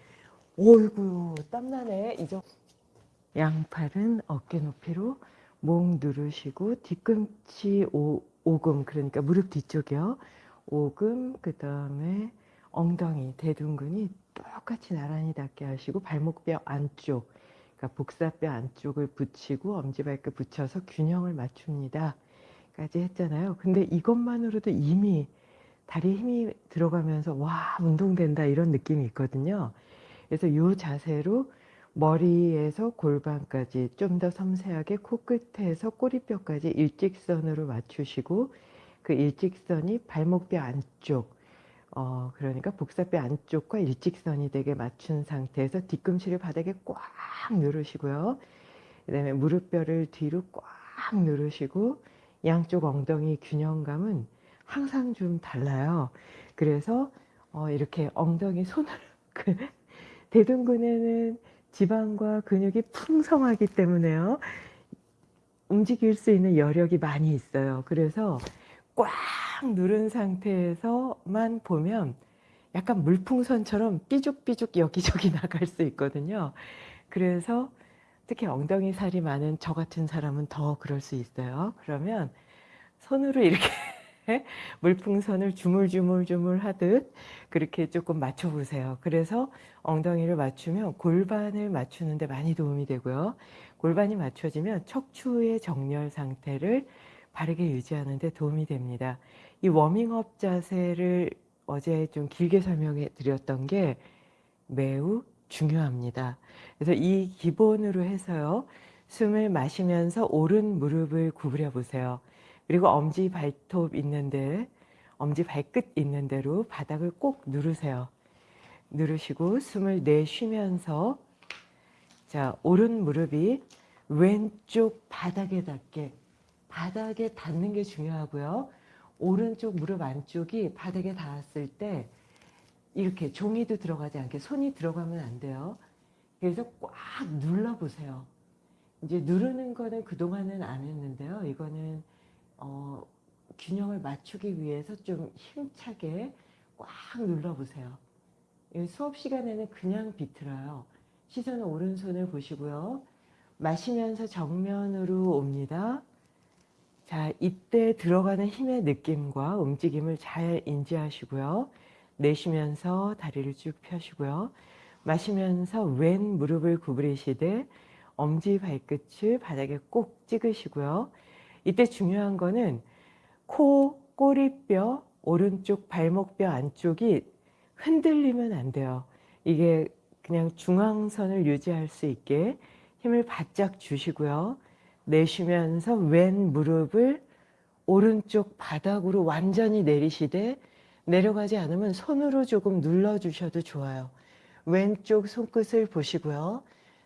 S1: 어이구 땀나네 이정 양팔은 어깨 높이로 목 누르시고 뒤꿈치 오, 오금 그러니까 무릎 뒤쪽이요. 오금 그 다음에 엉덩이 대둔근이 똑같이 나란히 닿게 하시고 발목뼈 안쪽 그러니까 복사뼈 안쪽을 붙이고 엄지발끝 붙여서 균형을 맞춥니다. 까지 했잖아요. 근데 이것만으로도 이미 다리에 힘이 들어가면서 와 운동된다 이런 느낌이 있거든요. 그래서 이 자세로 머리에서 골반까지 좀 더 섬세하게 코끝에서 꼬리뼈까지 일직선으로 맞추시고 그 일직선이 발목뼈 안쪽 어 그러니까 복사뼈 안쪽과 일직선이 되게 맞춘 상태에서 뒤꿈치를 바닥에 꽉 누르시고요. 그 다음에 무릎뼈를 뒤로 꽉 누르시고 양쪽 엉덩이 균형감은 항상 좀 달라요. 그래서 어 이렇게 엉덩이 손을 그 대둔근에는 지방과 근육이 풍성하기 때문에요. 움직일 수 있는 여력이 많이 있어요. 그래서 꽉 누른 상태에서만 보면 약간 물풍선처럼 삐죽삐죽 여기저기 나갈 수 있거든요. 그래서 특히 엉덩이 살이 많은 저 같은 사람은 더 그럴 수 있어요. 그러면 손으로 이렇게 물풍선을 주물주물주물 하듯 그렇게 조금 맞춰 보세요. 그래서 엉덩이를 맞추면 골반을 맞추는데 많이 도움이 되고요. 골반이 맞춰지면 척추의 정렬 상태를 바르게 유지하는 데 도움이 됩니다. 이 워밍업 자세를 어제 좀 길게 설명해 드렸던 게 매우 중요합니다. 그래서 이 기본으로 해서요. 숨을 마시면서 오른 무릎을 구부려 보세요. 그리고 엄지 발톱 있는데 엄지 발끝 있는 대로 바닥을 꼭 누르세요. 누르시고 숨을 내쉬면서 자 오른 무릎이 왼쪽 바닥에 닿게 바닥에 닿는 게 중요하고요. 오른쪽 무릎 안쪽이 바닥에 닿았을 때 이렇게 종이도 들어가지 않게 손이 들어가면 안 돼요. 그래서 꽉 눌러보세요. 이제 누르는 거는 그동안은 안 했는데요. 이거는 어, 균형을 맞추기 위해서 좀 힘차게 꽉 눌러보세요. 수업 시간에는 그냥 비틀어요. 시선은 오른손을 보시고요. 마시면서 정면으로 옵니다. 자, 이때 들어가는 힘의 느낌과 움직임을 잘 인지하시고요. 내쉬면서 다리를 쭉 펴시고요. 마시면서 왼 무릎을 구부리시되 엄지 발끝을 바닥에 꼭 찍으시고요. 이때 중요한 거는 코, 꼬리뼈, 오른쪽 발목뼈 안쪽이 흔들리면 안 돼요. 이게 그냥 중앙선을 유지할 수 있게 힘을 바짝 주시고요. 내쉬면서 왼 무릎을 오른쪽 바닥으로 완전히 내리시되 내려가지 않으면 손으로 조금 눌러주셔도 좋아요. 왼쪽 손끝을 보시고요.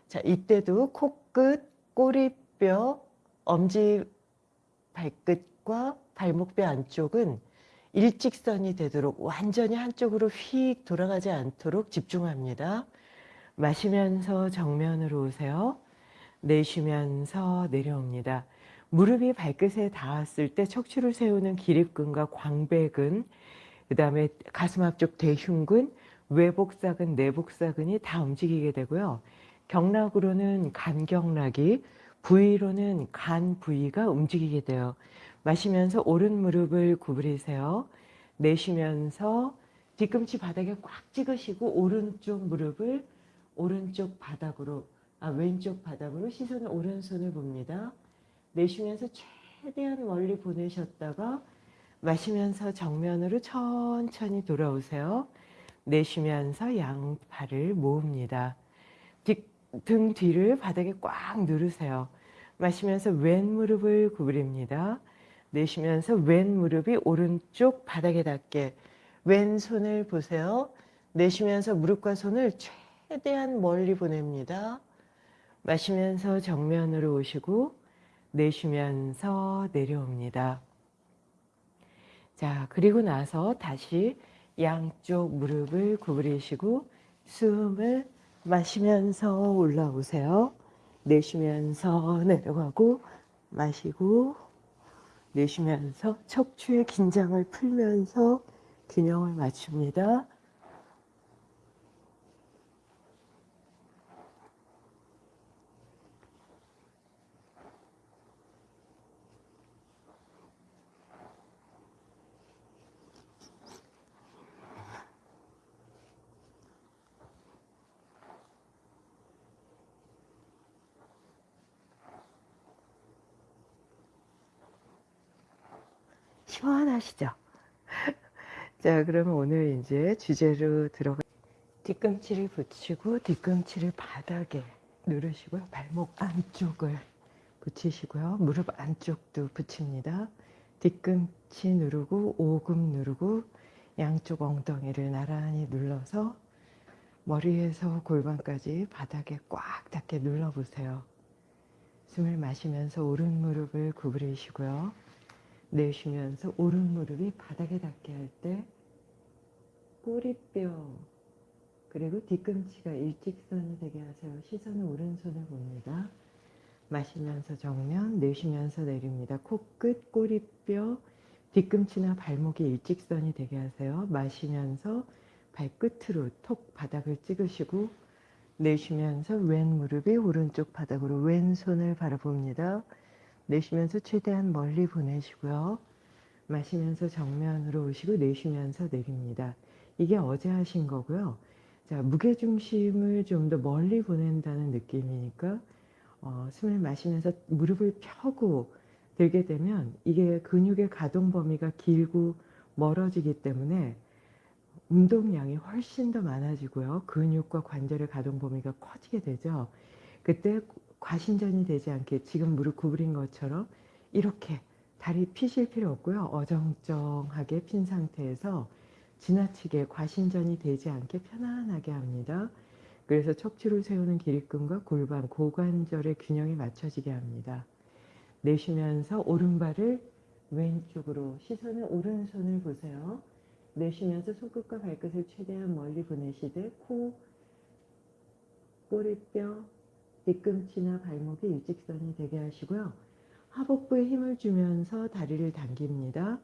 S1: 자, 이때도 코끝, 꼬리뼈, 엄지 발끝과 발목뼈 안쪽은 일직선이 되도록 완전히 한쪽으로 휙 돌아가지 않도록 집중합니다. 마시면서 정면으로 오세요. 내쉬면서 내려옵니다. 무릎이 발끝에 닿았을 때 척추를 세우는 기립근과 광배근, 그 다음에 가슴 앞쪽 대흉근, 외복사근, 내복사근이 다 움직이게 되고요. 경락으로는 간경락이, 부위로는 간 부위가 움직이게 돼요. 마시면서 오른 무릎을 구부리세요. 내쉬면서 뒤꿈치 바닥에 꽉 찍으시고 오른쪽 무릎을 오른쪽 바닥으로 아 왼쪽 바닥으로 시선을 오른손을 봅니다. 내쉬면서 최대한 멀리 보내셨다가 마시면서 정면으로 천천히 돌아오세요. 내쉬면서 양팔을 모읍니다. 뒤, 등 뒤를 바닥에 꽉 누르세요. 마시면서 왼 무릎을 구부립니다. 내쉬면서 왼 무릎이 오른쪽 바닥에 닿게 왼손을 보세요. 내쉬면서 무릎과 손을 최대한 멀리 보냅니다. 마시면서 정면으로 오시고 내쉬면서 내려옵니다. 자, 그리고 나서 다시 양쪽 무릎을 구부리시고 숨을 마시면서 올라오세요. 내쉬면서 내려가고 마시고 내쉬면서 척추의 긴장을 풀면서 균형을 맞춥니다. 시원하시죠? 자, 그러면 오늘 이제 주제로 들어가 뒤꿈치를 붙이고 뒤꿈치를 바닥에 누르시고요. 발목 안쪽을 붙이시고요. 무릎 안쪽도 붙입니다. 뒤꿈치 누르고 오금 누르고 양쪽 엉덩이를 나란히 눌러서 머리에서 골반까지 바닥에 꽉 닿게 눌러보세요. 숨을 마시면서 오른 무릎을 구부리시고요. 내쉬면서 오른 무릎이 바닥에 닿게 할 때 꼬리뼈 그리고 뒤꿈치가 일직선이 되게 하세요. 시선은 오른손을 봅니다. 마시면서 정면, 내쉬면서 내립니다. 코끝, 꼬리뼈, 뒤꿈치나 발목이 일직선이 되게 하세요. 마시면서 발끝으로 톡 바닥을 찍으시고 내쉬면서 왼 무릎이 오른쪽 바닥으로 왼손을 바라봅니다. 내쉬면서 최대한 멀리 보내시고요. 마시면서 정면으로 오시고 내쉬면서 내립니다. 이게 어제 하신 거고요. 자, 무게중심을 좀 더 멀리 보낸다는 느낌이니까 어, 숨을 마시면서 무릎을 펴고 들게 되면 이게 근육의 가동 범위가 길고 멀어지기 때문에 운동량이 훨씬 더 많아지고요. 근육과 관절의 가동 범위가 커지게 되죠. 그때 과신전이 되지 않게 지금 무릎 구부린 것처럼 이렇게 다리 피실 필요 없고요. 어정쩡하게 핀 상태에서 지나치게 과신전이 되지 않게 편안하게 합니다. 그래서 척추를 세우는 기립근과 골반, 고관절의 균형이 맞춰지게 합니다. 내쉬면서 오른발을 왼쪽으로 시선을 오른손을 보세요. 내쉬면서 손끝과 발끝을 최대한 멀리 보내시되 코, 꼬리뼈, 뒤꿈치나 발목이 일직선이 되게 하시고요. 하복부에 힘을 주면서 다리를 당깁니다.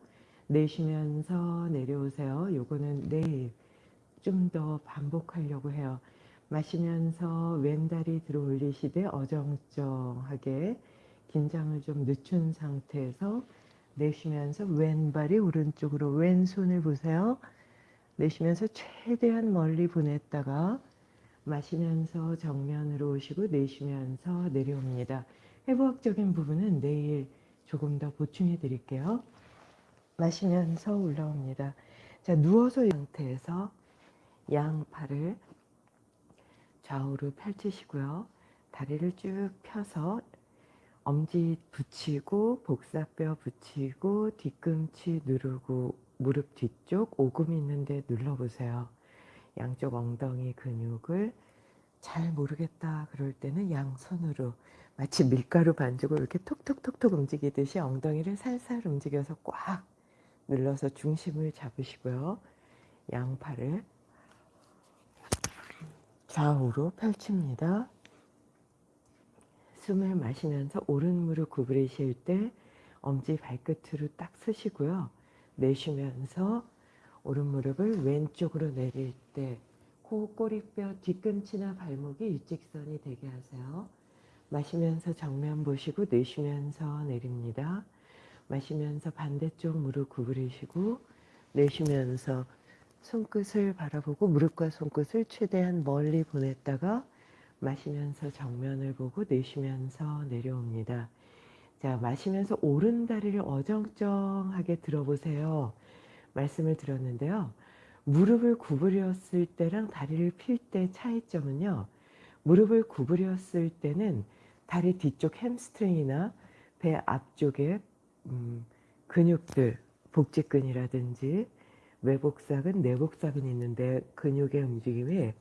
S1: 내쉬면서 내려오세요. 요거는 내일 좀 더 반복하려고 해요. 마시면서 왼다리 들어 올리시되 어정쩡하게 긴장을 좀 늦춘 상태에서 내쉬면서 왼발이 오른쪽으로 왼손을 보세요. 내쉬면서 최대한 멀리 보냈다가 마시면서 정면으로 오시고 내쉬면서 내려옵니다. 해부학적인 부분은 내일 조금 더 보충해 드릴게요. 마시면서 올라옵니다. 자, 누워서 상태에서 양 팔을 좌우로 펼치시고요. 다리를 쭉 펴서 엄지 붙이고 복사뼈 붙이고 뒤꿈치 누르고 무릎 뒤쪽 오금 있는데 눌러보세요. 양쪽 엉덩이 근육을 잘 모르겠다 그럴 때는 양손으로 마치 밀가루 반죽을 이렇게 톡톡톡톡 움직이듯이 엉덩이를 살살 움직여서 꽉 눌러서 중심을 잡으시고요. 양팔을 좌우로 펼칩니다. 숨을 마시면서 오른 무릎 구부리실 때 엄지 발끝으로 딱 쓰시고요. 내쉬면서 오른 무릎을 왼쪽으로 내릴 때 코, 꼬리뼈, 뒤꿈치나 발목이 일직선이 되게 하세요. 마시면서 정면 보시고 내쉬면서 내립니다. 마시면서 반대쪽 무릎 구부리시고 내쉬면서 손끝을 바라보고 무릎과 손끝을 최대한 멀리 보냈다가 마시면서 정면을 보고 내쉬면서 내려옵니다. 자, 마시면서 오른 다리를 어정쩡하게 들어보세요. 말씀을 드렸는데요. 무릎을 구부렸을 때랑 다리를 필 때 차이점은요. 무릎을 구부렸을 때는 다리 뒤쪽 햄스트링이나 배 앞쪽에 음, 근육들, 복직근이라든지 외복사근, 내복사근이 있는데 근육의 움직임이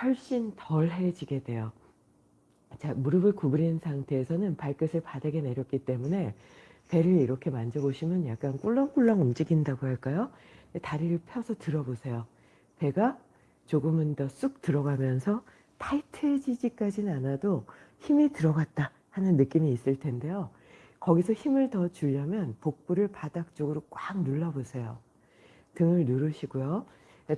S1: 훨씬 덜해지게 돼요. 자, 무릎을 구부린 상태에서는 발끝을 바닥에 내렸기 때문에 배를 이렇게 만져보시면 약간 꿀렁꿀렁 움직인다고 할까요? 다리를 펴서 들어보세요. 배가 조금은 더 쑥 들어가면서 타이트해지지까지는 않아도 힘이 들어갔다 하는 느낌이 있을 텐데요. 거기서 힘을 더 주려면 복부를 바닥 쪽으로 꽉 눌러보세요. 등을 누르시고요.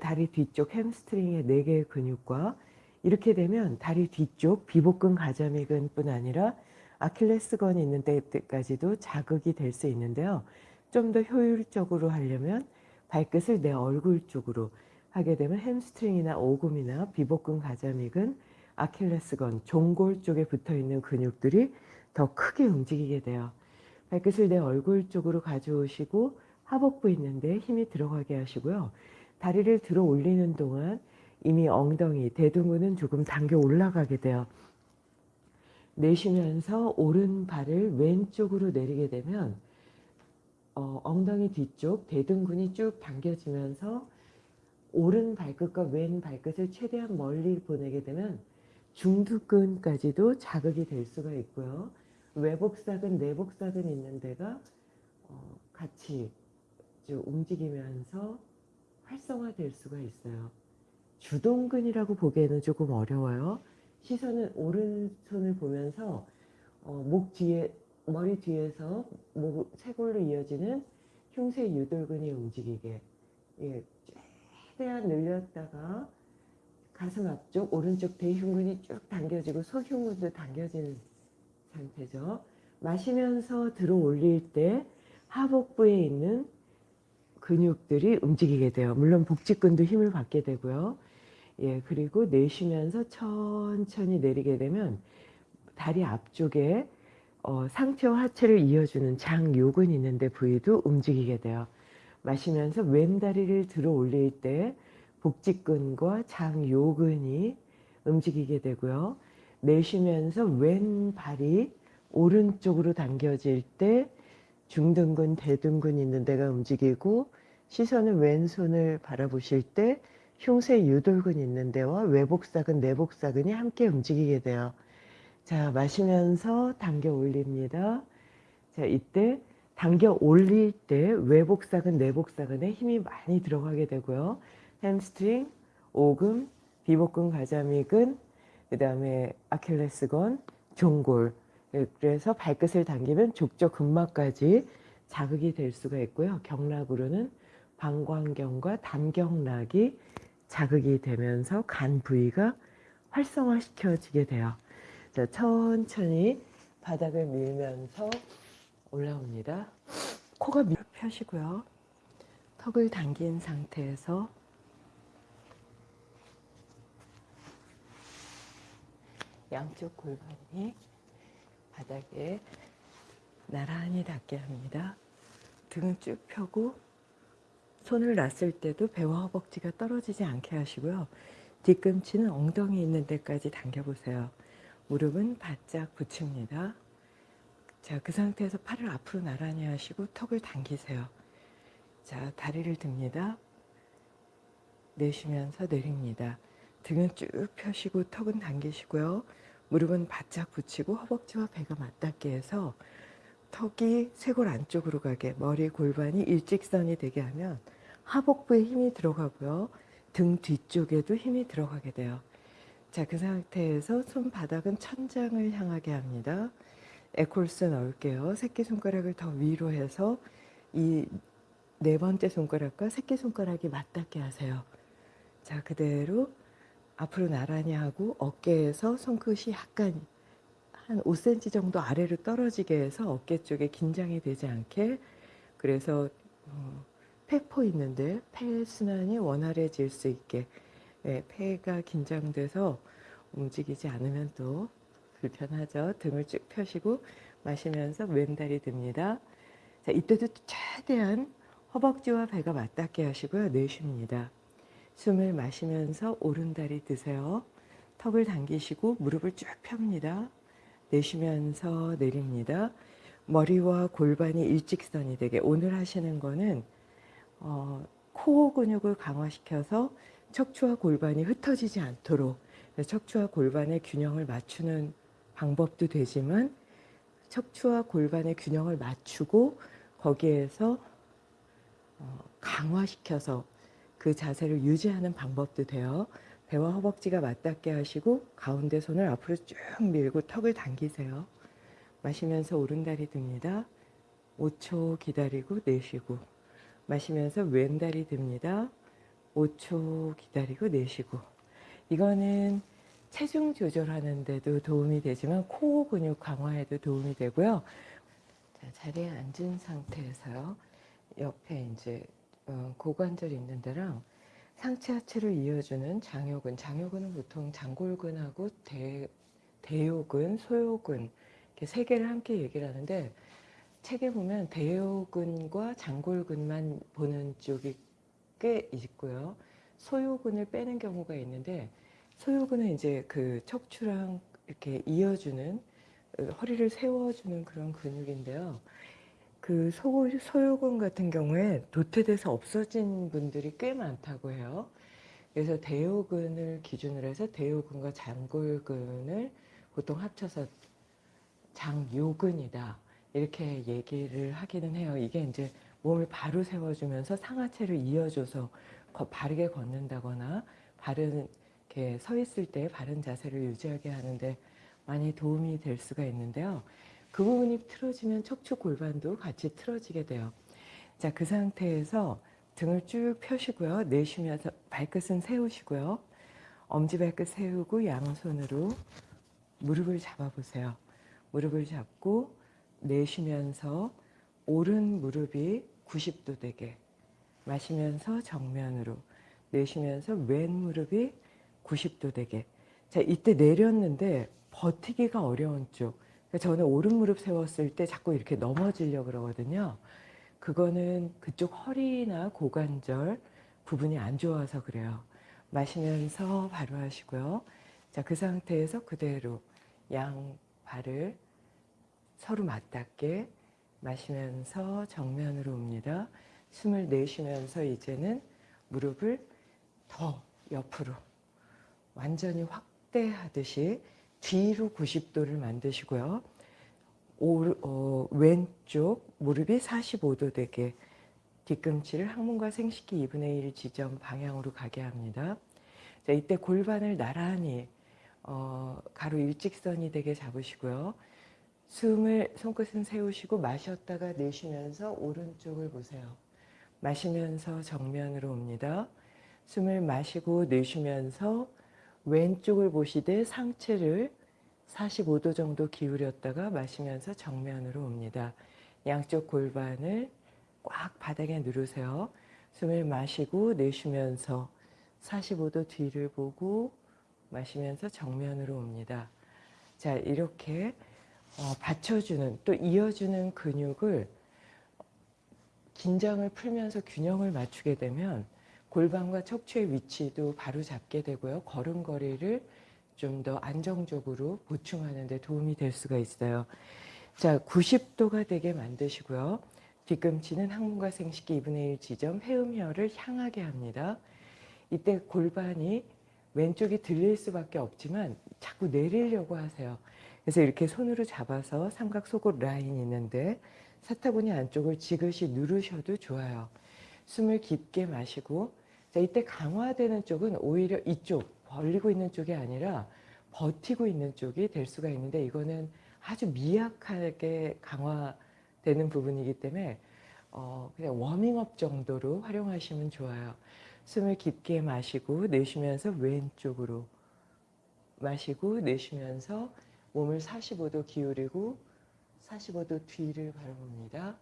S1: 다리 뒤쪽 햄스트링의 4개의 근육과 이렇게 되면 다리 뒤쪽 비복근 가자미근 뿐 아니라 아킬레스건이 있는 데까지도 자극이 될 수 있는데요. 좀 더 효율적으로 하려면 발끝을 내 얼굴 쪽으로 하게 되면 햄스트링이나 오금이나 비복근 가자미근, 아킬레스건, 종골 쪽에 붙어 있는 근육들이 더 크게 움직이게 돼요. 발끝을 내 얼굴 쪽으로 가져오시고 하복부 있는데 힘이 들어가게 하시고요. 다리를 들어 올리는 동안 이미 엉덩이, 대둔근은 조금 당겨 올라가게 돼요. 내쉬면서 오른발을 왼쪽으로 내리게 되면 어, 엉덩이 뒤쪽 대둔근이 쭉 당겨지면서 오른 발끝과 왼 발끝을 최대한 멀리 보내게 되면 중두근까지도 자극이 될 수가 있고요. 외복사근, 내복사근 있는 데가 어, 같이 움직이면서 활성화될 수가 있어요. 주동근이라고 보기에는 조금 어려워요. 시선은 오른손을 보면서 어, 목 뒤에 머리 뒤에서 목 쇄골로 이어지는 흉쇄 유돌근이 움직이게 예, 최대한 늘렸다가 가슴 앞쪽 오른쪽 대흉근이 쭉 당겨지고 소흉근도 당겨지는 상태죠. 마시면서 들어 올릴 때 하복부에 있는 근육들이 움직이게 돼요. 물론 복직근도 힘을 받게 되고요. 예, 그리고 내쉬면서 천천히 내리게 되면 다리 앞쪽에 어, 상체와 하체를 이어주는 장요근이 있는데 부위도 움직이게 돼요. 마시면서 왼다리를 들어 올릴 때 복직근과 장요근이 움직이게 되고요. 내쉬면서 왼발이 오른쪽으로 당겨질 때 중둔근, 대둔근 있는 데가 움직이고 시선은 왼손을 바라보실 때 흉쇄 유돌근 있는 데와 외복사근, 내복사근이 함께 움직이게 돼요. 자, 마시면서 당겨 올립니다. 자, 이때 당겨 올릴 때 외복사근, 내복사근에 힘이 많이 들어가게 되고요. 햄스트링, 오금, 비복근 가자미근, 그 다음에 아킬레스건, 종골, 그래서 발끝을 당기면 족저 근막까지 자극이 될 수가 있고요. 경락으로는 방광경과 담경락이 자극이 되면서 간 부위가 활성화시켜지게 돼요. 자, 천천히 바닥을 밀면서 올라옵니다. 코가 밀 펴시고요. 턱을 당긴 상태에서 양쪽 골반이 바닥에 나란히 닿게 합니다. 등은 쭉 펴고 손을 놨을 때도 배와 허벅지가 떨어지지 않게 하시고요. 뒤꿈치는 엉덩이 있는 데까지 당겨보세요. 무릎은 바짝 붙입니다. 자, 그 상태에서 팔을 앞으로 나란히 하시고 턱을 당기세요. 자, 다리를 듭니다. 내쉬면서 내립니다. 등은 쭉 펴시고 턱은 당기시고요. 무릎은 바짝 붙이고 허벅지와 배가 맞닿게 해서 턱이 쇄골 안쪽으로 가게 머리 골반이 일직선이 되게 하면 하복부에 힘이 들어가고요. 등 뒤쪽에도 힘이 들어가게 돼요. 자, 그 상태에서 손바닥은 천장을 향하게 합니다. 에콜스 넣을게요. 새끼손가락을 더 위로 해서 이 네 번째 손가락과 새끼손가락이 맞닿게 하세요. 자, 그대로 앞으로 나란히 하고 어깨에서 손끝이 약간 한 5cm 정도 아래로 떨어지게 해서 어깨 쪽에 긴장이 되지 않게 그래서 어, 폐포 있는데 폐 순환이 원활해질 수 있게 네, 폐가 긴장돼서 움직이지 않으면 또 불편하죠. 등을 쭉 펴시고 마시면서 왼다리 듭니다. 자, 이때도 최대한 허벅지와 배가 맞닿게 하시고요. 내쉽니다. 숨을 마시면서 오른다리 드세요. 턱을 당기시고 무릎을 쭉 펴니다. 내쉬면서 내립니다. 머리와 골반이 일직선이 되게 오늘 하시는 거는 어, 코어 근육을 강화시켜서 척추와 골반이 흩어지지 않도록 척추와 골반의 균형을 맞추는 방법도 되지만 척추와 골반의 균형을 맞추고 거기에서 어, 강화시켜서 그 자세를 유지하는 방법도 돼요. 배와 허벅지가 맞닿게 하시고 가운데 손을 앞으로 쭉 밀고 턱을 당기세요. 마시면서 오른다리 듭니다. 5초 기다리고 내쉬고 마시면서 왼다리 듭니다. 5초 기다리고 내쉬고 이거는 체중 조절하는 데도 도움이 되지만 코어 근육 강화에도 도움이 되고요. 자, 자리에 앉은 상태에서요. 옆에 이제 어, 고관절 있는 데랑 상체 하체를 이어주는 장요근, 장요근은 보통 장골근하고 대, 대요근, 소요근 이렇게 세 개를 함께 얘기를 하는데 책에 보면 대요근과 장골근만 보는 쪽이 꽤 있고요. 소요근을 빼는 경우가 있는데 소요근은 이제 그 척추랑 이렇게 이어주는 어, 허리를 세워주는 그런 근육인데요. 그 소, 소요근 같은 경우에 도태돼서 없어진 분들이 꽤 많다고 해요. 그래서 대요근을 기준으로 해서 대요근과 장골근을 보통 합쳐서 장요근이다. 이렇게 얘기를 하기는 해요. 이게 이제 몸을 바로 세워주면서 상하체를 이어줘서 바르게 걷는다거나 바른 이렇게 서 있을 때 바른 자세를 유지하게 하는데 많이 도움이 될 수가 있는데요. 그 부분이 틀어지면 척추 골반도 같이 틀어지게 돼요. 자, 그 상태에서 등을 쭉 펴시고요. 내쉬면서 발끝은 세우시고요. 엄지발끝 세우고 양손으로 무릎을 잡아보세요. 무릎을 잡고 내쉬면서 오른 무릎이 90도 되게 마시면서 정면으로 내쉬면서 왼 무릎이 90도 되게 자 이때 내렸는데 버티기가 어려운 쪽 저는 오른 무릎 세웠을 때 자꾸 이렇게 넘어지려고 그러거든요. 그거는 그쪽 허리나 고관절 부분이 안 좋아서 그래요. 마시면서 바로 하시고요. 자, 그 상태에서 그대로 양 발을 서로 맞닿게 마시면서 정면으로 옵니다. 숨을 내쉬면서 이제는 무릎을 더 옆으로 완전히 확대하듯이 뒤로 90도를 만드시고요. 오, 어, 왼쪽 무릎이 45도 되게 뒤꿈치를 항문과 생식기 2분의 1 지점 방향으로 가게 합니다. 자, 이때 골반을 나란히 어, 가로 일직선이 되게 잡으시고요. 숨을 손끝은 세우시고 마셨다가 내쉬면서 오른쪽을 보세요. 마시면서 정면으로 옵니다. 숨을 마시고 내쉬면서 왼쪽을 보시되 상체를 45도 정도 기울였다가 마시면서 정면으로 옵니다. 양쪽 골반을 꽉 바닥에 누르세요. 숨을 마시고 내쉬면서 45도 뒤를 보고 마시면서 정면으로 옵니다. 자 이렇게 어, 받쳐주는 또 이어주는 근육을 긴장을 풀면서 균형을 맞추게 되면 골반과 척추의 위치도 바로 잡게 되고요. 걸음걸이를 좀 더 안정적으로 보충하는 데 도움이 될 수가 있어요. 자, 90도가 되게 만드시고요. 뒤꿈치는 항문과 생식기 2분의 1 지점 회음혈을 향하게 합니다. 이때 골반이 왼쪽이 들릴 수밖에 없지만 자꾸 내리려고 하세요. 그래서 이렇게 손으로 잡아서 삼각 속옷 라인 있는데 사타구니 안쪽을 지그시 누르셔도 좋아요. 숨을 깊게 마시고 자 이때 강화되는 쪽은 오히려 이쪽 벌리고 있는 쪽이 아니라 버티고 있는 쪽이 될 수가 있는데 이거는 아주 미약하게 강화되는 부분이기 때문에 어 그냥 워밍업 정도로 활용하시면 좋아요. 숨을 깊게 마시고 내쉬면서 왼쪽으로 마시고 내쉬면서 몸을 45도 기울이고 45도 뒤를 바라봅니다.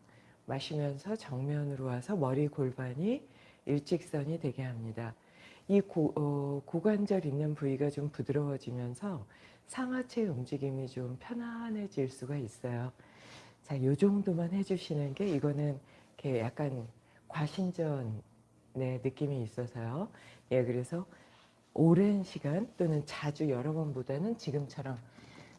S1: 마시면서 정면으로 와서 머리 골반이 일직선이 되게 합니다. 이 고, 어, 고관절 있는 부위가 좀 부드러워지면서 상하체 움직임이 좀 편안해질 수가 있어요. 자, 요 정도만 해주시는 게 이거는 이렇게 약간 과신전의 느낌이 있어서요. 예, 그래서 오랜 시간 또는 자주 여러 번보다는 지금처럼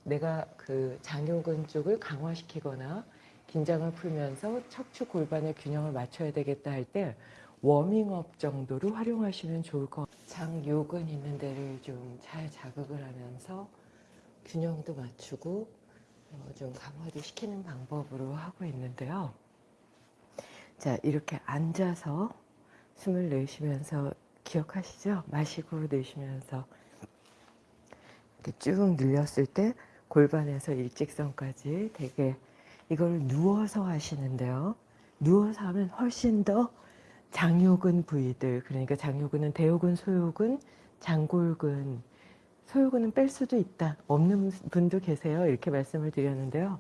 S1: 내가 그 장요근 쪽을 강화시키거나 긴장을 풀면서 척추 골반의 균형을 맞춰야 되겠다 할 때 워밍업 정도로 활용하시면 좋을 것 같아요. 장요근 있는 데를 좀 잘 자극을 하면서 균형도 맞추고 어, 좀 강화도 시키는 방법으로 하고 있는데요. 자 이렇게 앉아서 숨을 내쉬면서 기억하시죠? 마시고 내쉬면서 이렇게 쭉 늘렸을 때 골반에서 일직선까지 되게 이걸 누워서 하시는데요. 누워서 하면 훨씬 더 장요근 부위들 그러니까 장요근은 대요근, 소요근, 장골근 소요근은 뺄 수도 있다. 없는 분도 계세요. 이렇게 말씀을 드렸는데요.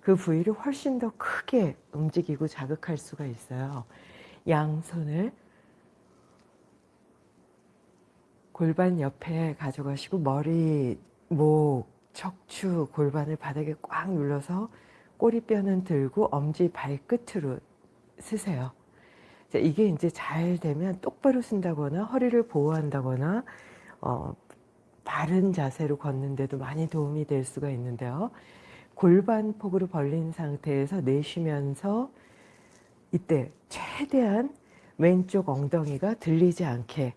S1: 그 부위를 훨씬 더 크게 움직이고 자극할 수가 있어요. 양손을 골반 옆에 가져가시고 머리, 목, 척추, 골반을 바닥에 꽉 눌러서 꼬리뼈는 들고 엄지 발끝으로 쓰세요. 자, 이게 이제 잘 되면 똑바로 쓴다거나 허리를 보호한다거나 어, 바른 자세로 걷는데도 많이 도움이 될 수가 있는데요. 골반 폭으로 벌린 상태에서 내쉬면서 이때 최대한 왼쪽 엉덩이가 들리지 않게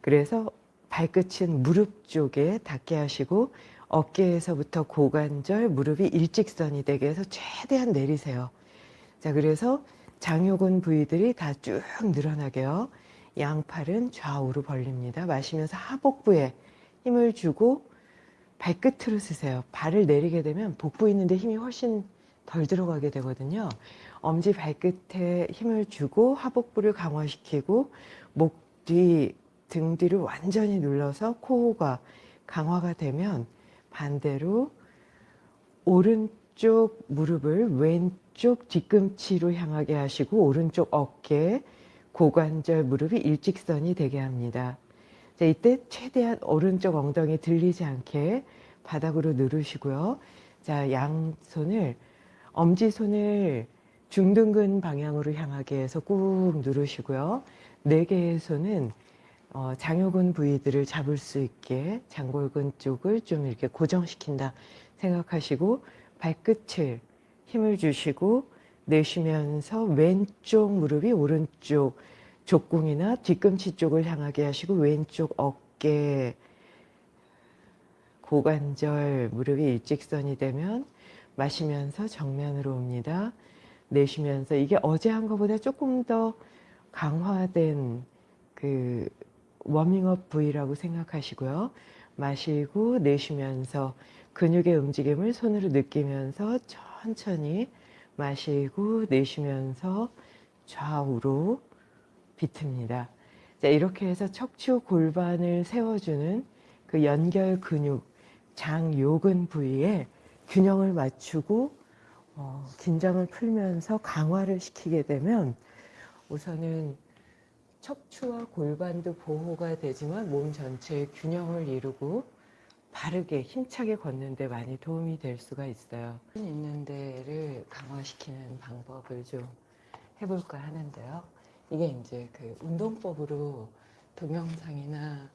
S1: 그래서 발끝은 무릎 쪽에 닿게 하시고 어깨에서부터 고관절, 무릎이 일직선이 되게 해서 최대한 내리세요. 자, 그래서 장요근 부위들이 다 쭉 늘어나게요. 양팔은 좌우로 벌립니다. 마시면서 하복부에 힘을 주고 발끝으로 쓰세요. 발을 내리게 되면 복부 있는데 힘이 훨씬 덜 들어가게 되거든요. 엄지 발끝에 힘을 주고 하복부를 강화시키고 목 뒤, 등 뒤를 완전히 눌러서 코호가 강화가 되면 반대로 오른쪽 무릎을 왼쪽 뒤꿈치로 향하게 하시고 오른쪽 어깨, 고관절 무릎이 일직선이 되게 합니다. 자, 이때 최대한 오른쪽 엉덩이 들리지 않게 바닥으로 누르시고요. 자, 양손을 엄지손을 중둔근 방향으로 향하게 해서 꾹 누르시고요. 네 개의 손은 어, 장요근 부위들을 잡을 수 있게 장골근 쪽을 좀 이렇게 고정시킨다 생각하시고 발끝을 힘을 주시고 내쉬면서 왼쪽 무릎이 오른쪽 족궁이나 뒤꿈치 쪽을 향하게 하시고 왼쪽 어깨 고관절 무릎이 일직선이 되면 마시면서 정면으로 옵니다. 내쉬면서 이게 어제 한 것보다 조금 더 강화된 그 워밍업 부위라고 생각하시고요. 마시고 내쉬면서 근육의 움직임을 손으로 느끼면서 천천히 마시고 내쉬면서 좌우로 비틉니다. 자, 이렇게 해서 척추 골반을 세워주는 그 연결 근육 장요근 부위에 균형을 맞추고 어, 긴장을 풀면서 강화를 시키게 되면 우선은 척추와 골반도 보호가 되지만 몸 전체의 균형을 이루고 바르게 힘차게 걷는데 많이 도움이 될 수가 있어요. 있는 데를 강화시키는 방법을 좀 해볼까 하는데요. 이게 이제 그 운동법으로 동영상이나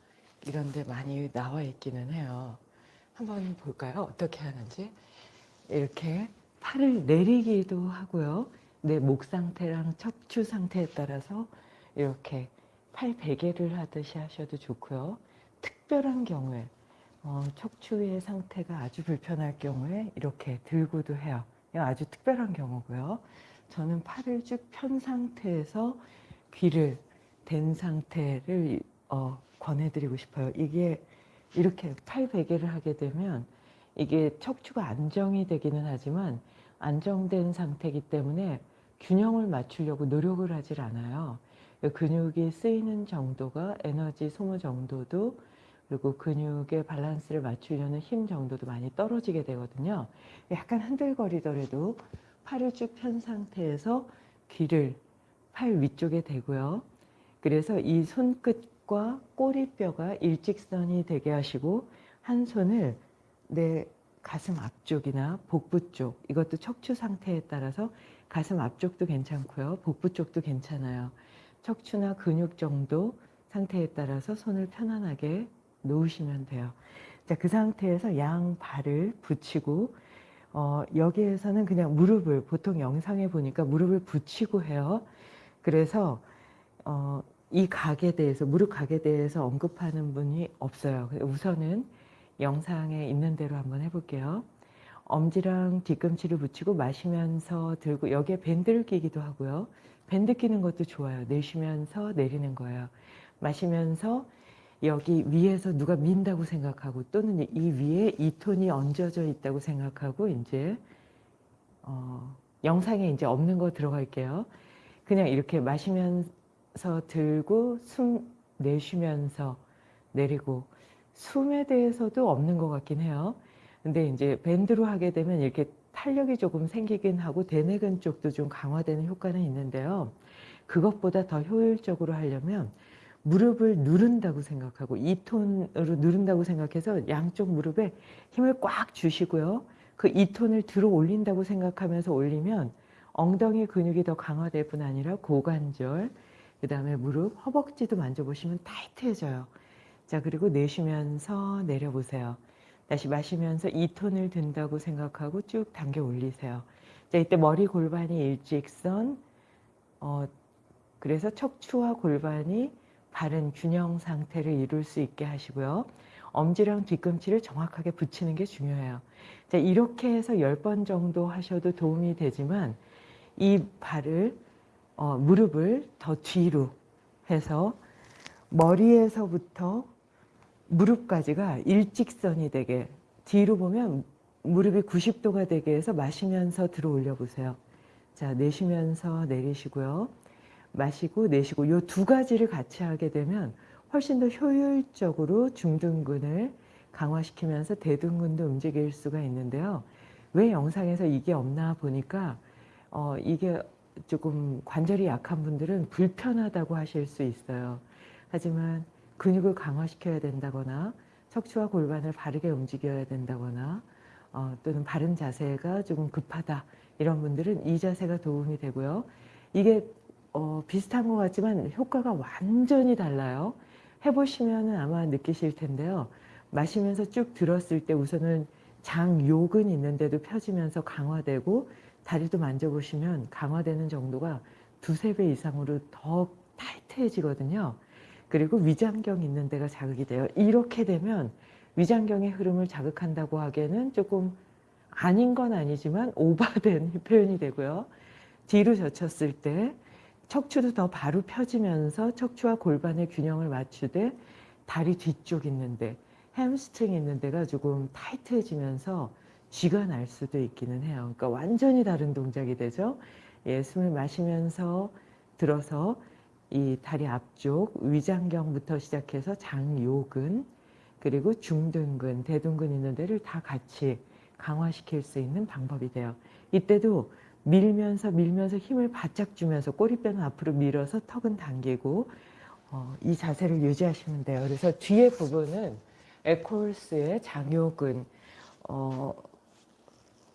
S1: 이런 데 많이 나와 있기는 해요. 한번 볼까요? 어떻게 하는지. 이렇게 팔을 내리기도 하고요. 내 목 상태랑 척추 상태에 따라서 이렇게 팔 베개를 하듯이 하셔도 좋고요. 특별한 경우에 어, 척추의 상태가 아주 불편할 경우에 이렇게 들고도 해요. 아주 특별한 경우고요. 저는 팔을 쭉 편 상태에서 귀를 댄 상태를 어, 권해드리고 싶어요. 이게 이렇게 팔 베개를 하게 되면 이게 척추가 안정이 되기는 하지만 안정된 상태이기 때문에 균형을 맞추려고 노력을 하질 않아요. 근육이 쓰이는 정도가 에너지 소모 정도도 그리고 근육의 밸런스를 맞추려는 힘 정도도 많이 떨어지게 되거든요. 약간 흔들거리더라도 팔을 쭉 편 상태에서 귀를 팔 위쪽에 대고요. 그래서 이 손끝과 꼬리뼈가 일직선이 되게 하시고 한 손을 내 가슴 앞쪽이나 복부 쪽 이것도 척추 상태에 따라서 가슴 앞쪽도 괜찮고요. 복부 쪽도 괜찮아요. 척추나 근육 정도 상태에 따라서 손을 편안하게 놓으시면 돼요. 자, 그 상태에서 양 발을 붙이고 어, 여기에서는 그냥 무릎을 보통 영상에 보니까 무릎을 붙이고 해요. 그래서 어, 이 각에 대해서 무릎 각에 대해서 언급하는 분이 없어요. 우선은 영상에 있는 대로 한번 해볼게요. 엄지랑 뒤꿈치를 붙이고 마시면서 들고 여기에 밴드를 끼기도 하고요. 밴드 끼는 것도 좋아요. 내쉬면서 내리는 거예요. 마시면서 여기 위에서 누가 민다고 생각하고 또는 이 위에 이 톤이 얹어져 있다고 생각하고 이제 어, 영상에 이제 없는 거 들어갈게요. 그냥 이렇게 마시면서 들고 숨 내쉬면서 내리고 숨에 대해서도 없는 것 같긴 해요. 근데 이제 밴드로 하게 되면 이렇게 탄력이 조금 생기긴 하고 대뇌근 쪽도 좀 강화되는 효과는 있는데요. 그것보다 더 효율적으로 하려면 무릎을 누른다고 생각하고 이 톤으로 누른다고 생각해서 양쪽 무릎에 힘을 꽉 주시고요. 그이 톤을 들어 올린다고 생각하면서 올리면 엉덩이 근육이 더 강화될 뿐 아니라 고관절, 그 다음에 무릎, 허벅지도 만져보시면 타이트해져요. 자, 그리고 내쉬면서 내려보세요. 다시 마시면서 이 톤을 든다고 생각하고 쭉 당겨 올리세요. 자, 이때 머리 골반이 일직선, 어, 그래서 척추와 골반이 바른 균형 상태를 이룰 수 있게 하시고요. 엄지랑 뒤꿈치를 정확하게 붙이는 게 중요해요. 자, 이렇게 해서 10번 정도 하셔도 도움이 되지만 이 발을, 어, 무릎을 더 뒤로 해서 머리에서부터 무릎까지가 일직선이 되게 뒤로 보면 무릎이 90도가 되게 해서 마시면서 들어 올려 보세요. 자, 내쉬면서 내리시고요. 마시고 내쉬고 이 두 가지를 같이 하게 되면 훨씬 더 효율적으로 중둔근을 강화시키면서 대둔근도 움직일 수가 있는데요. 왜 영상에서 이게 없나 보니까 어, 이게 조금 관절이 약한 분들은 불편하다고 하실 수 있어요. 하지만 근육을 강화시켜야 된다거나 척추와 골반을 바르게 움직여야 된다거나 어, 또는 바른 자세가 조금 급하다 이런 분들은 이 자세가 도움이 되고요. 이게 어, 비슷한 것 같지만 효과가 완전히 달라요. 해보시면 아마 느끼실 텐데요. 마시면서 쭉 들었을 때 우선은 장 욕은 있는데도 펴지면서 강화되고 다리도 만져보시면 강화되는 정도가 두세 배 이상으로 더 타이트해지거든요. 그리고 위장경 있는 데가 자극이 돼요. 이렇게 되면 위장경의 흐름을 자극한다고 하기에는 조금 아닌 건 아니지만 오바된 표현이 되고요. 뒤로 젖혔을 때 척추도 더 바로 펴지면서 척추와 골반의 균형을 맞추되 다리 뒤쪽 있는데 햄스트링 있는 데가 조금 타이트해지면서 쥐가 날 수도 있기는 해요. 그러니까 완전히 다른 동작이 되죠. 예, 숨을 마시면서 들어서 이 다리 앞쪽 위장경부터 시작해서 장요근 그리고 중둔근, 대둔근 있는 데를 다 같이 강화시킬 수 있는 방법이 돼요. 이때도 밀면서 밀면서 힘을 바짝 주면서 꼬리뼈는 앞으로 밀어서 턱은 당기고 어, 이 자세를 유지하시면 돼요. 그래서 뒤에 부분은 에콜스의 장요근 어,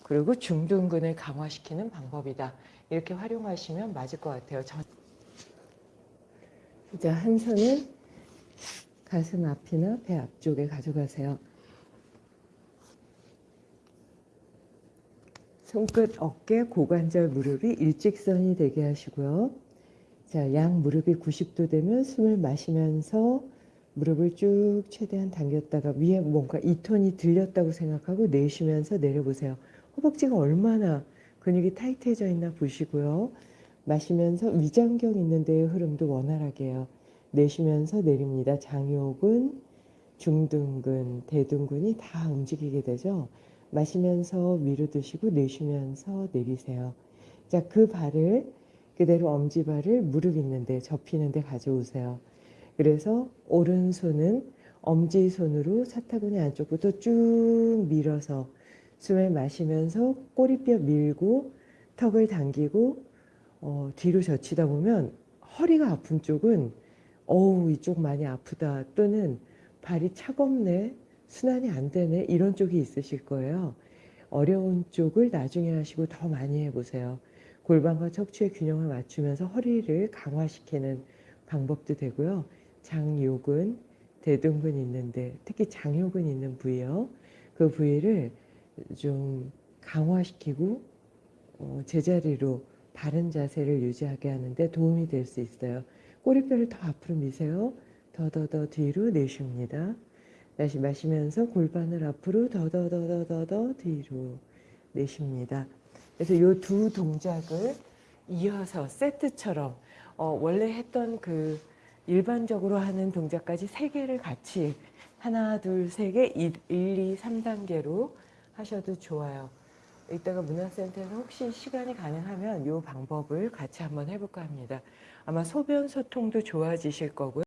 S1: 그리고 중둔근을 강화시키는 방법이다. 이렇게 활용하시면 맞을 것 같아요. 저... 자, 한 손은 가슴 앞이나 배 앞쪽에 가져가세요. 손끝, 어깨, 고관절, 무릎이 일직선이 되게 하시고요. 자, 양 무릎이 90도 되면 숨을 마시면서 무릎을 쭉 최대한 당겼다가 위에 뭔가 이 톤이 들렸다고 생각하고 내쉬면서 내려보세요. 허벅지가 얼마나 근육이 타이트해져 있나 보시고요. 마시면서 위장경 있는 데의 흐름도 원활하게 해요. 내쉬면서 내립니다. 장요근, 중둔근, 대둔근이 다 움직이게 되죠. 마시면서 위로 드시고 내쉬면서 내리세요. 자, 그 발을 그대로 엄지발을 무릎 있는데 접히는데 가져오세요. 그래서 오른손은 엄지손으로 사타구니 안쪽부터 쭉 밀어서 숨을 마시면서 꼬리뼈 밀고 턱을 당기고 어, 뒤로 젖히다 보면 허리가 아픈 쪽은 어우 이쪽 많이 아프다 또는 발이 차갑네 순환이 안 되네 이런 쪽이 있으실 거예요. 어려운 쪽을 나중에 하시고 더 많이 해보세요. 골반과 척추의 균형을 맞추면서 허리를 강화시키는 방법도 되고요. 장요근, 대둔근 있는데 특히 장요근 있는 부위요. 그 부위를 좀 강화시키고 어, 제자리로 바른 자세를 유지하게 하는데 도움이 될 수 있어요. 꼬리뼈를 더 앞으로 미세요. 더더더 뒤로 내쉽니다. 다시 마시면서 골반을 앞으로 더더더더더더 뒤로 내쉽니다. 그래서 이 두 동작을 이어서 세트처럼 어, 원래 했던 그 일반적으로 하는 동작까지 세 개를 같이 하나, 둘, 세 개, 1, 2, 3단계로 하셔도 좋아요. 이따가 문화센터에서 혹시 시간이 가능하면 이 방법을 같이 한번 해볼까 합니다. 아마 소변 소통도 좋아지실 거고요.